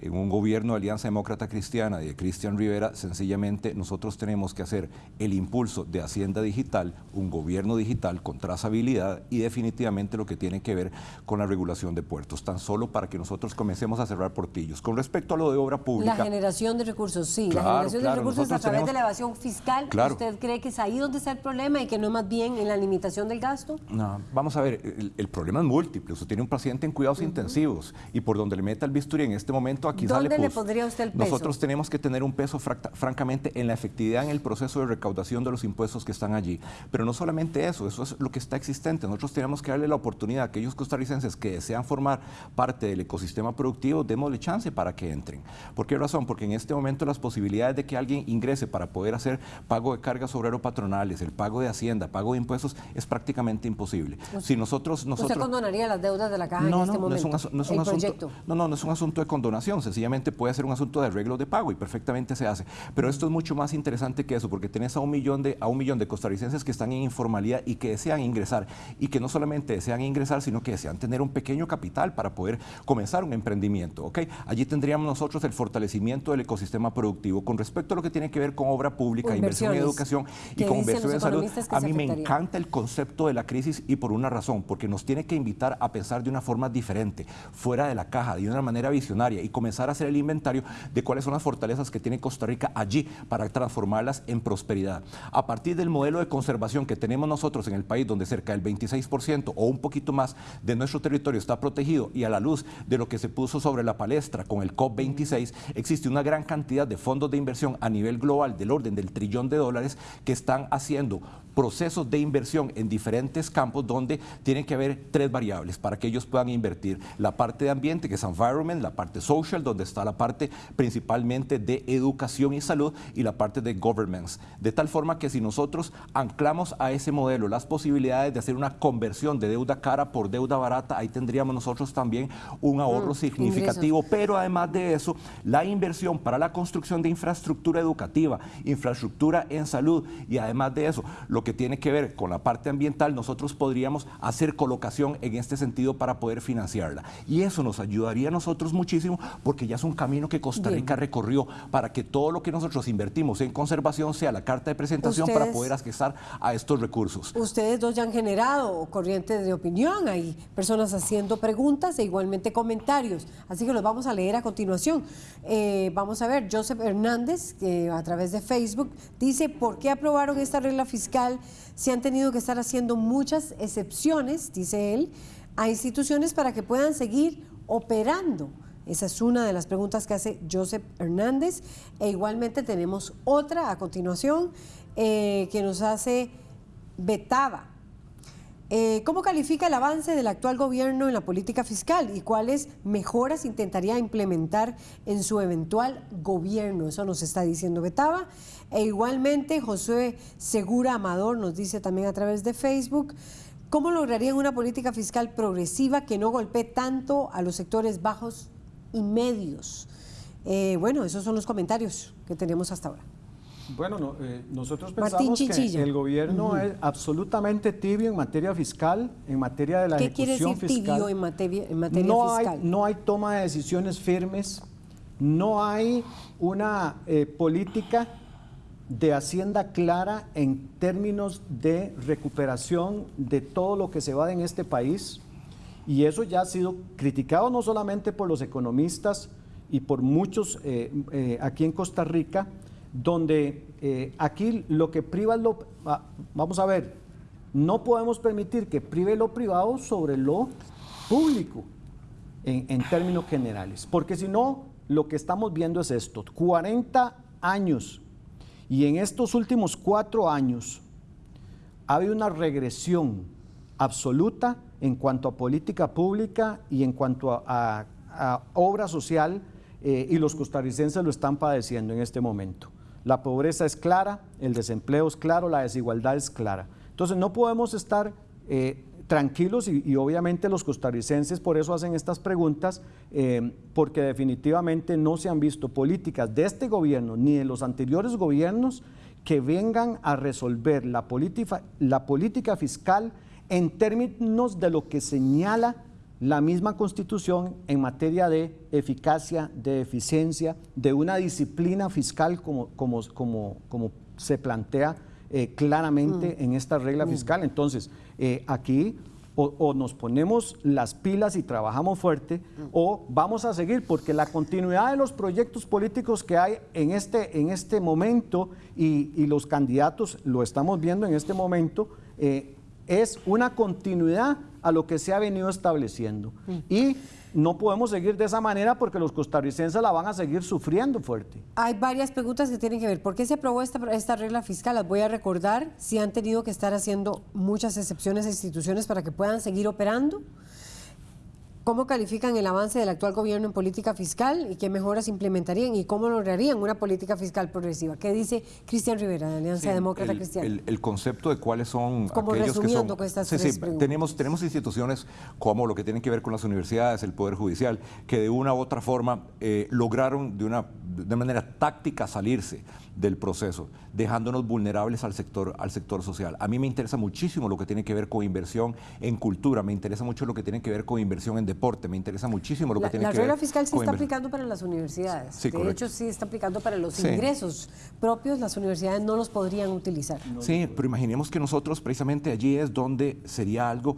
en un gobierno de Alianza Demócrata Cristiana de Cristian Rivera, sencillamente nosotros tenemos que hacer el impulso de Hacienda Digital, un gobierno digital con trazabilidad y definitivamente lo que tiene que ver con la regulación de puertos, tan solo para que nosotros comencemos a cerrar portillos. Con respecto a lo de obra pública... La generación de recursos, sí, la generación de recursos a través de la evasión fiscal, ¿usted cree que es ahí donde está el problema y que no más bien en la limitación del gasto? No, vamos a ver, el, problema es múltiple, usted tiene un paciente en cuidados intensivos y por donde le meta el bisturí en este momento aquí ¿Dónde le pondría usted el peso? Nosotros tenemos que tener un peso, francamente, en la efectividad en el proceso de recaudación de los impuestos que están allí. Pero no solamente eso, eso es lo que está existente. Nosotros tenemos que darle la oportunidad a aquellos costarricenses que desean formar parte del ecosistema productivo, démosle chance para que entren. ¿Por qué razón? Porque en este momento las posibilidades de que alguien ingrese para poder hacer pago de cargas obrero patronales, el pago de hacienda, pago de impuestos, es prácticamente imposible. Si nosotros, nosotros... ¿Usted condonaría las deudas de la caja en este momento? No, es un, no es un asunto, no, no, no es un asunto de condonación, sencillamente puede ser un asunto de arreglo de pago y perfectamente se hace. Pero esto es mucho más interesante que eso, porque tenés a un millón de, a un millón de costarricenses que están en informalidad y que desean ingresar, y que no solamente desean ingresar, sino que desean tener un pequeño capital para poder comenzar un emprendimiento. ¿okay? Allí tendríamos nosotros el fortalecimiento del ecosistema productivo. Con respecto a lo que tiene que ver con obra pública, inversión en educación y con inversión en salud, a mí me encanta el concepto de la crisis y por una razón, porque nos tiene que invitar a pensar de una forma diferente, fuera de la caja, de una manera visionaria y comenzar a hacer el inventario de cuáles son las fortalezas que tiene Costa Rica allí para transformarlas en prosperidad. A partir del modelo de conservación que tenemos nosotros en el país, donde cerca del 26% o un poquito más de nuestro territorio está protegido y a la luz de lo que se puso sobre la palestra con el COP26, existe una gran cantidad de fondos de inversión a nivel global del orden del trillón de dólares que están haciendo procesos de inversión en diferentes campos donde tienen que haber tres variables para que ellos puedan invertir. La parte de ambiente, que es environment, la parte social, donde está la parte principalmente de educación y salud, y la parte de governments. De tal forma que si nosotros anclamos a ese modelo las posibilidades de hacer una conversión de deuda cara por deuda barata, ahí tendríamos nosotros también un ahorro mm, significativo. Pero además de eso, la inversión para la construcción de infraestructura educativa, infraestructura en salud, y además de eso, lo que tiene que ver con la parte ambiental, nosotros podríamos hacer colocación en este sentido para poder financiarla. Y eso nos ayudaría a nosotros muchísimo porque ya es un camino que Costa Rica recorrió para que todo lo que nosotros invertimos en conservación sea la carta de presentación para poder accesar a estos recursos. Ustedes dos ya han generado corrientes de opinión, hay personas haciendo preguntas e igualmente comentarios, así que los vamos a leer a continuación. Eh, vamos a ver, Joseph Hernández, que a través de Facebook, dice, ¿por qué aprobaron esta regla fiscal se han tenido que estar haciendo muchas excepciones, dice él, a instituciones para que puedan seguir operando. Esa es una de las preguntas que hace Joseph Hernández. E igualmente tenemos otra a continuación eh, que nos hace Betaba. Eh, ¿Cómo califica el avance del actual gobierno en la política fiscal y cuáles mejoras intentaría implementar en su eventual gobierno? Eso nos está diciendo Betaba. E igualmente Josué Segura Amador nos dice también a través de Facebook, ¿cómo lograrían una política fiscal progresiva que no golpee tanto a los sectores bajos y medios? Eh, bueno, esos son los comentarios que tenemos hasta ahora. Bueno, eh, nosotros pensamos que el gobierno es absolutamente tibio en materia fiscal, en materia de la ¿Qué quiere decir tibio en materia, no fiscal? Hay, no hay toma de decisiones firmes, no hay una eh, política de Hacienda clara en términos de recuperación de todo lo que se va en este país. Y eso ya ha sido criticado no solamente por los economistas y por muchos eh, aquí en Costa Rica, donde eh, aquí lo que priva lo... Vamos a ver, no podemos permitir que prive lo privado sobre lo público en, en términos generales, porque si no, lo que estamos viendo es esto, 40 años, y en estos últimos cuatro años ha habido una regresión absoluta en cuanto a política pública y en cuanto a, obra social eh, y los costarricenses lo están padeciendo en este momento. La pobreza es clara, el desempleo es claro, la desigualdad es clara. Entonces no podemos estar eh, tranquilos y, obviamente los costarricenses por eso hacen estas preguntas, eh, porque definitivamente no se han visto políticas de este gobierno ni de los anteriores gobiernos que vengan a resolver la política fiscal en términos de lo que señala la misma constitución en materia de eficacia, de eficiencia, de una disciplina fiscal como, como, como, como se plantea eh, claramente mm. en esta regla mm. fiscal. Entonces, eh, aquí o, nos ponemos las pilas y trabajamos fuerte o vamos a seguir, porque la continuidad de los proyectos políticos que hay en este, en este momento y, los candidatos, lo estamos viendo en este momento, eh, es una continuidad a lo que se ha venido estableciendo. Y no podemos seguir de esa manera porque los costarricenses la van a seguir sufriendo fuerte. Hay varias preguntas que tienen que ver. ¿Por qué se aprobó esta, esta regla fiscal? Las voy a recordar. Si han tenido que estar haciendo muchas excepciones a instituciones para que puedan seguir operando. ¿Cómo califican el avance del actual gobierno en política fiscal y qué mejoras implementarían y cómo lograrían una política fiscal progresiva? ¿Qué dice Cristian Rivera, de Alianza Demócrata Cristiana? El, concepto de cuáles son aquellos que son... estas sí, sí, tenemos, tenemos instituciones como lo que tienen que ver con las universidades, el Poder Judicial, que de una u otra forma eh, lograron de una de manera táctica salirse del proceso, dejándonos vulnerables al sector, al sector social. A mí me interesa muchísimo lo que tiene que ver con inversión en cultura, me interesa mucho lo que tiene que ver con inversión en deporte, me interesa muchísimo lo que tiene que ver... La regla fiscal sí está aplicando para las universidades, de hecho sí está aplicando para los ingresos propios, las universidades no los podrían utilizar. Sí, pero imaginemos que nosotros precisamente allí es donde sería algo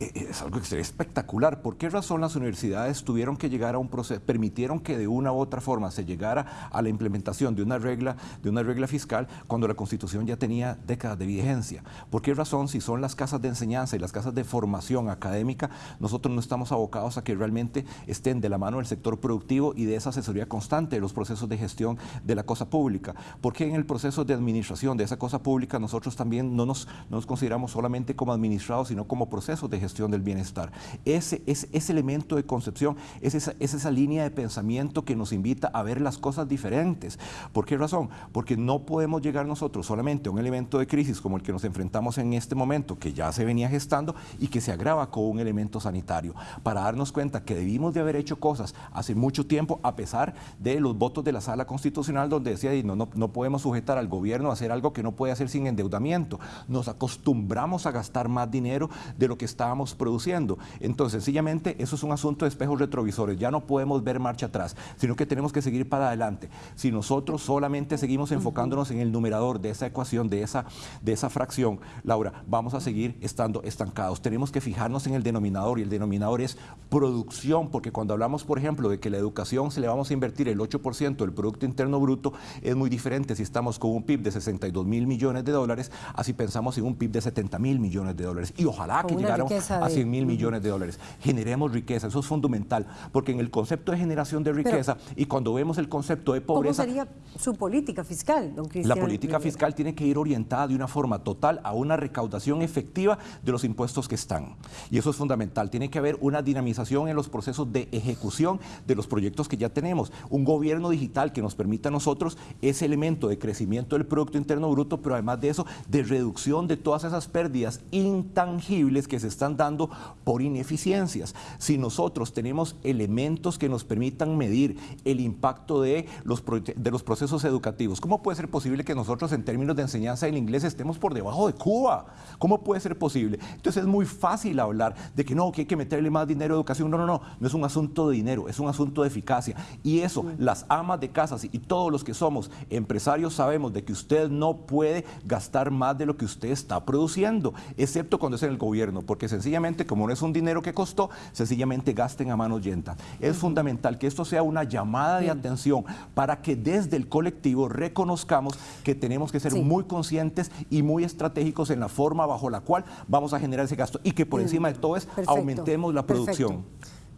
es algo espectacular. ¿Por qué razón las universidades tuvieron que llegar a un proceso, permitieron que de una u otra forma se llegara a la implementación de una regla, de una regla fiscal cuando la Constitución ya tenía décadas de vigencia? ¿Por qué razón, si son las casas de enseñanza y las casas de formación académica, nosotros no estamos abocados a que realmente estén de la mano del sector productivo y de esa asesoría constante de los procesos de gestión de la cosa pública? ¿Por qué en el proceso de administración de esa cosa pública nosotros también no nos, no nos consideramos solamente como administrados, sino como procesos de gestión? del bienestar. Ese, ese, ese elemento de concepción es esa, es esa línea de pensamiento que nos invita a ver las cosas diferentes. ¿Por qué razón? Porque no podemos llegar nosotros solamente a un elemento de crisis como el que nos enfrentamos en este momento, que ya se venía gestando y que se agrava con un elemento sanitario, para darnos cuenta que debimos de haber hecho cosas hace mucho tiempo, a pesar de los votos de la sala constitucional donde decía, no, no, no podemos sujetar al gobierno a hacer algo que no puede hacer sin endeudamiento. Nos acostumbramos a gastar más dinero de lo que estábamos produciendo. Entonces, sencillamente, eso es un asunto de espejos retrovisores. Ya no podemos ver marcha atrás, sino que tenemos que seguir para adelante. Si nosotros solamente seguimos enfocándonos en el numerador de esa ecuación, de esa, de esa fracción, Laura, vamos a seguir estando estancados. Tenemos que fijarnos en el denominador y el denominador es producción, porque cuando hablamos, por ejemplo, de que la educación se le vamos a invertir el 8% del Producto Interno Bruto, es muy diferente si estamos con un PIB de 62 mil millones de dólares, así pensamos en un PIB de 70 mil millones de dólares. Y ojalá que llegáramos a 100 mil millones de dólares. Generemos riqueza, eso es fundamental, porque en el concepto de generación de riqueza y cuando vemos el concepto de pobreza... ¿Cómo sería su política fiscal, don Cristian? La política fiscal tiene que ir orientada de una forma total a una recaudación efectiva de los impuestos que están. Y eso es fundamental. Tiene que haber una dinamización en los procesos de ejecución de los proyectos que ya tenemos. Un gobierno digital que nos permita a nosotros ese elemento de crecimiento del Producto Interno Bruto, pero además de eso, de reducción de todas esas pérdidas intangibles que se están dando por ineficiencias. Si nosotros tenemos elementos que nos permitan medir el impacto de los, de los procesos educativos, ¿cómo puede ser posible que nosotros en términos de enseñanza del inglés estemos por debajo de Cuba? ¿Cómo puede ser posible? Entonces es muy fácil hablar de que no, que hay que meterle más dinero a educación. No, no, no, no es un asunto de dinero, es un asunto de eficacia. Y eso, las amas de casas y todos los que somos empresarios sabemos de que usted no puede gastar más de lo que usted está produciendo, excepto cuando es en el gobierno, porque sencillamente como no es un dinero que costó, sencillamente gasten a manos llenas. Es fundamental que esto sea una llamada de atención para que desde el colectivo reconozcamos que tenemos que ser muy conscientes y muy estratégicos en la forma bajo la cual vamos a generar ese gasto y que por encima de todo es aumentemos la producción.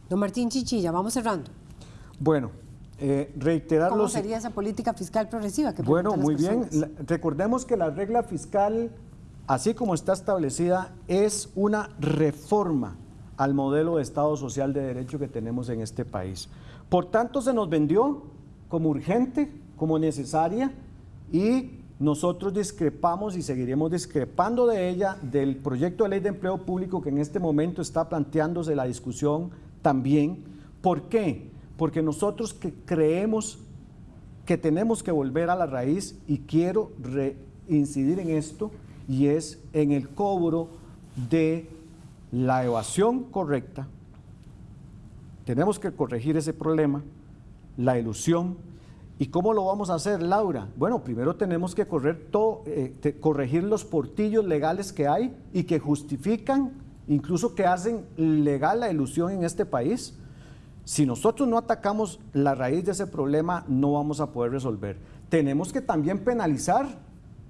Don Martín Chichilla, vamos cerrando. Bueno, eh, reiterar ¿Cómo sería esa política fiscal progresiva? Que bueno, muy bien. recordemos que la regla fiscal así como está establecida, es una reforma al modelo de Estado social de derecho que tenemos en este país. Por tanto, se nos vendió como urgente, como necesaria y nosotros discrepamos y seguiremos discrepando de ella, del proyecto de ley de empleo público que en este momento está planteándose la discusión también. ¿Por qué? Porque nosotros que creemos que tenemos que volver a la raíz y quiero incidir en esto y es en el cobro de la evasión correcta. Tenemos que corregir ese problema, la ilusión. ¿Y cómo lo vamos a hacer, Laura? Bueno, primero tenemos que correr todo, eh, corregir los portillos legales que hay y que justifican, incluso que hacen legal la ilusión en este país. Si nosotros no atacamos la raíz de ese problema, no vamos a poder resolver. Tenemos que también penalizar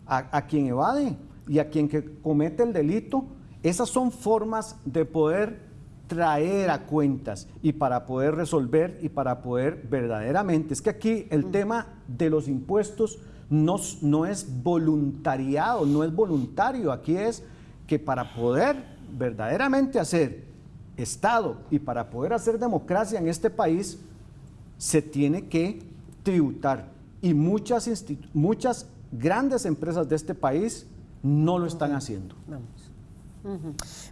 a, a quien evade y a quien que comete el delito. Esas son formas de poder traer a cuentas y para poder resolver y para poder verdaderamente. Es que aquí el tema de los impuestos no, no es voluntariado, no es voluntario. Aquí es que para poder verdaderamente hacer Estado y para poder hacer democracia en este país, se tiene que tributar. Y muchas, muchas grandes empresas de este país no lo están haciendo. Vamos.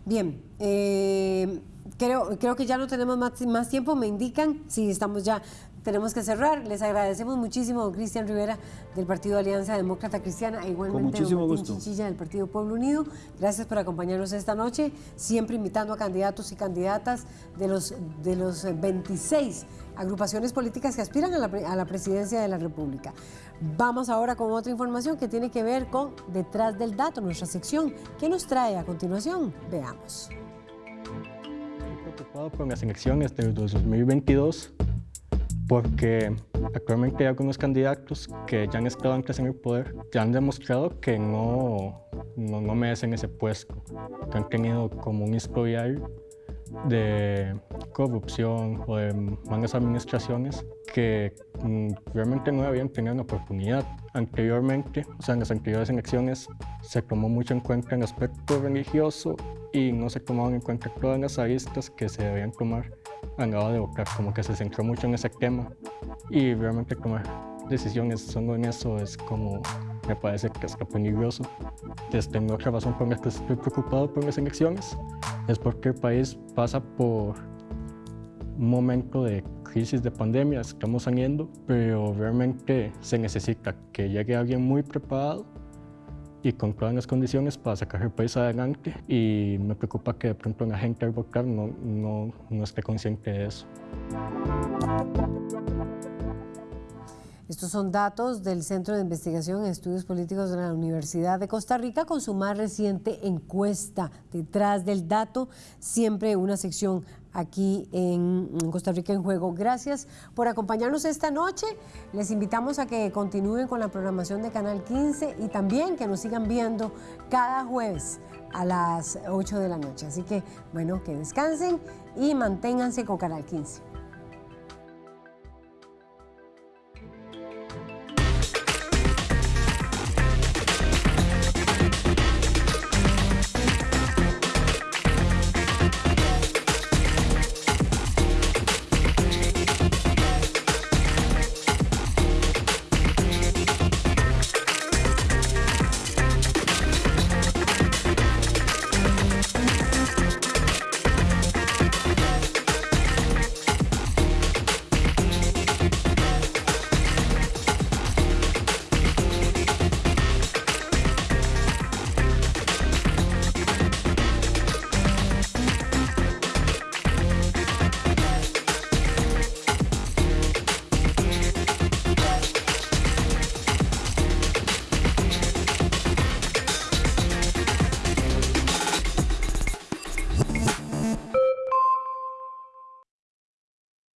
Bien, eh, creo, creo que ya no tenemos más, más tiempo, me indican, si estamos ya tenemos que cerrar. Les agradecemos muchísimo a Cristian Rivera del Partido Alianza Demócrata Cristiana e igualmente a Martín Chichilla del Partido Pueblo Unido. Gracias por acompañarnos esta noche, siempre invitando a candidatos y candidatas de los, de los 26 agrupaciones políticas que aspiran a la, a la presidencia de la República. Vamos ahora con otra información que tiene que ver con Detrás del Dato, nuestra sección. ¿Qué nos trae a continuación? Veamos. Estoy preocupado por las elecciones del 2022 porque actualmente hay algunos candidatos que ya han estado antes en el poder, ya han demostrado que no, no, no merecen ese puesto, que han tenido como un historial de corrupción o de malas administraciones que mm, realmente no habían tenido una oportunidad. Anteriormente, o sea, en las anteriores elecciones se tomó mucho en cuenta el aspecto religioso y no se tomaban en cuenta todas las aristas que se debían tomar a la hora de votar, como que se centró mucho en ese tema y realmente tomar decisiones solo en eso es como me parece que está peligroso. Desde otra razón por la que estoy preocupado por las elecciones es porque el país pasa por un momento de crisis de pandemia, estamos saliendo, pero realmente se necesita que llegue alguien muy preparado y con todas las condiciones para sacar el país adelante y me preocupa que de pronto la gente al votar no, no, no esté consciente de eso. Estos son datos del Centro de Investigación en Estudios Políticos de la Universidad de Costa Rica con su más reciente encuesta. Detrás del dato, siempre una sección aquí en Costa Rica en Juego. Gracias por acompañarnos esta noche. Les invitamos a que continúen con la programación de Canal 15 y también que nos sigan viendo cada jueves a las 8 de la noche. Así que, bueno, que descansen y manténganse con Canal 15.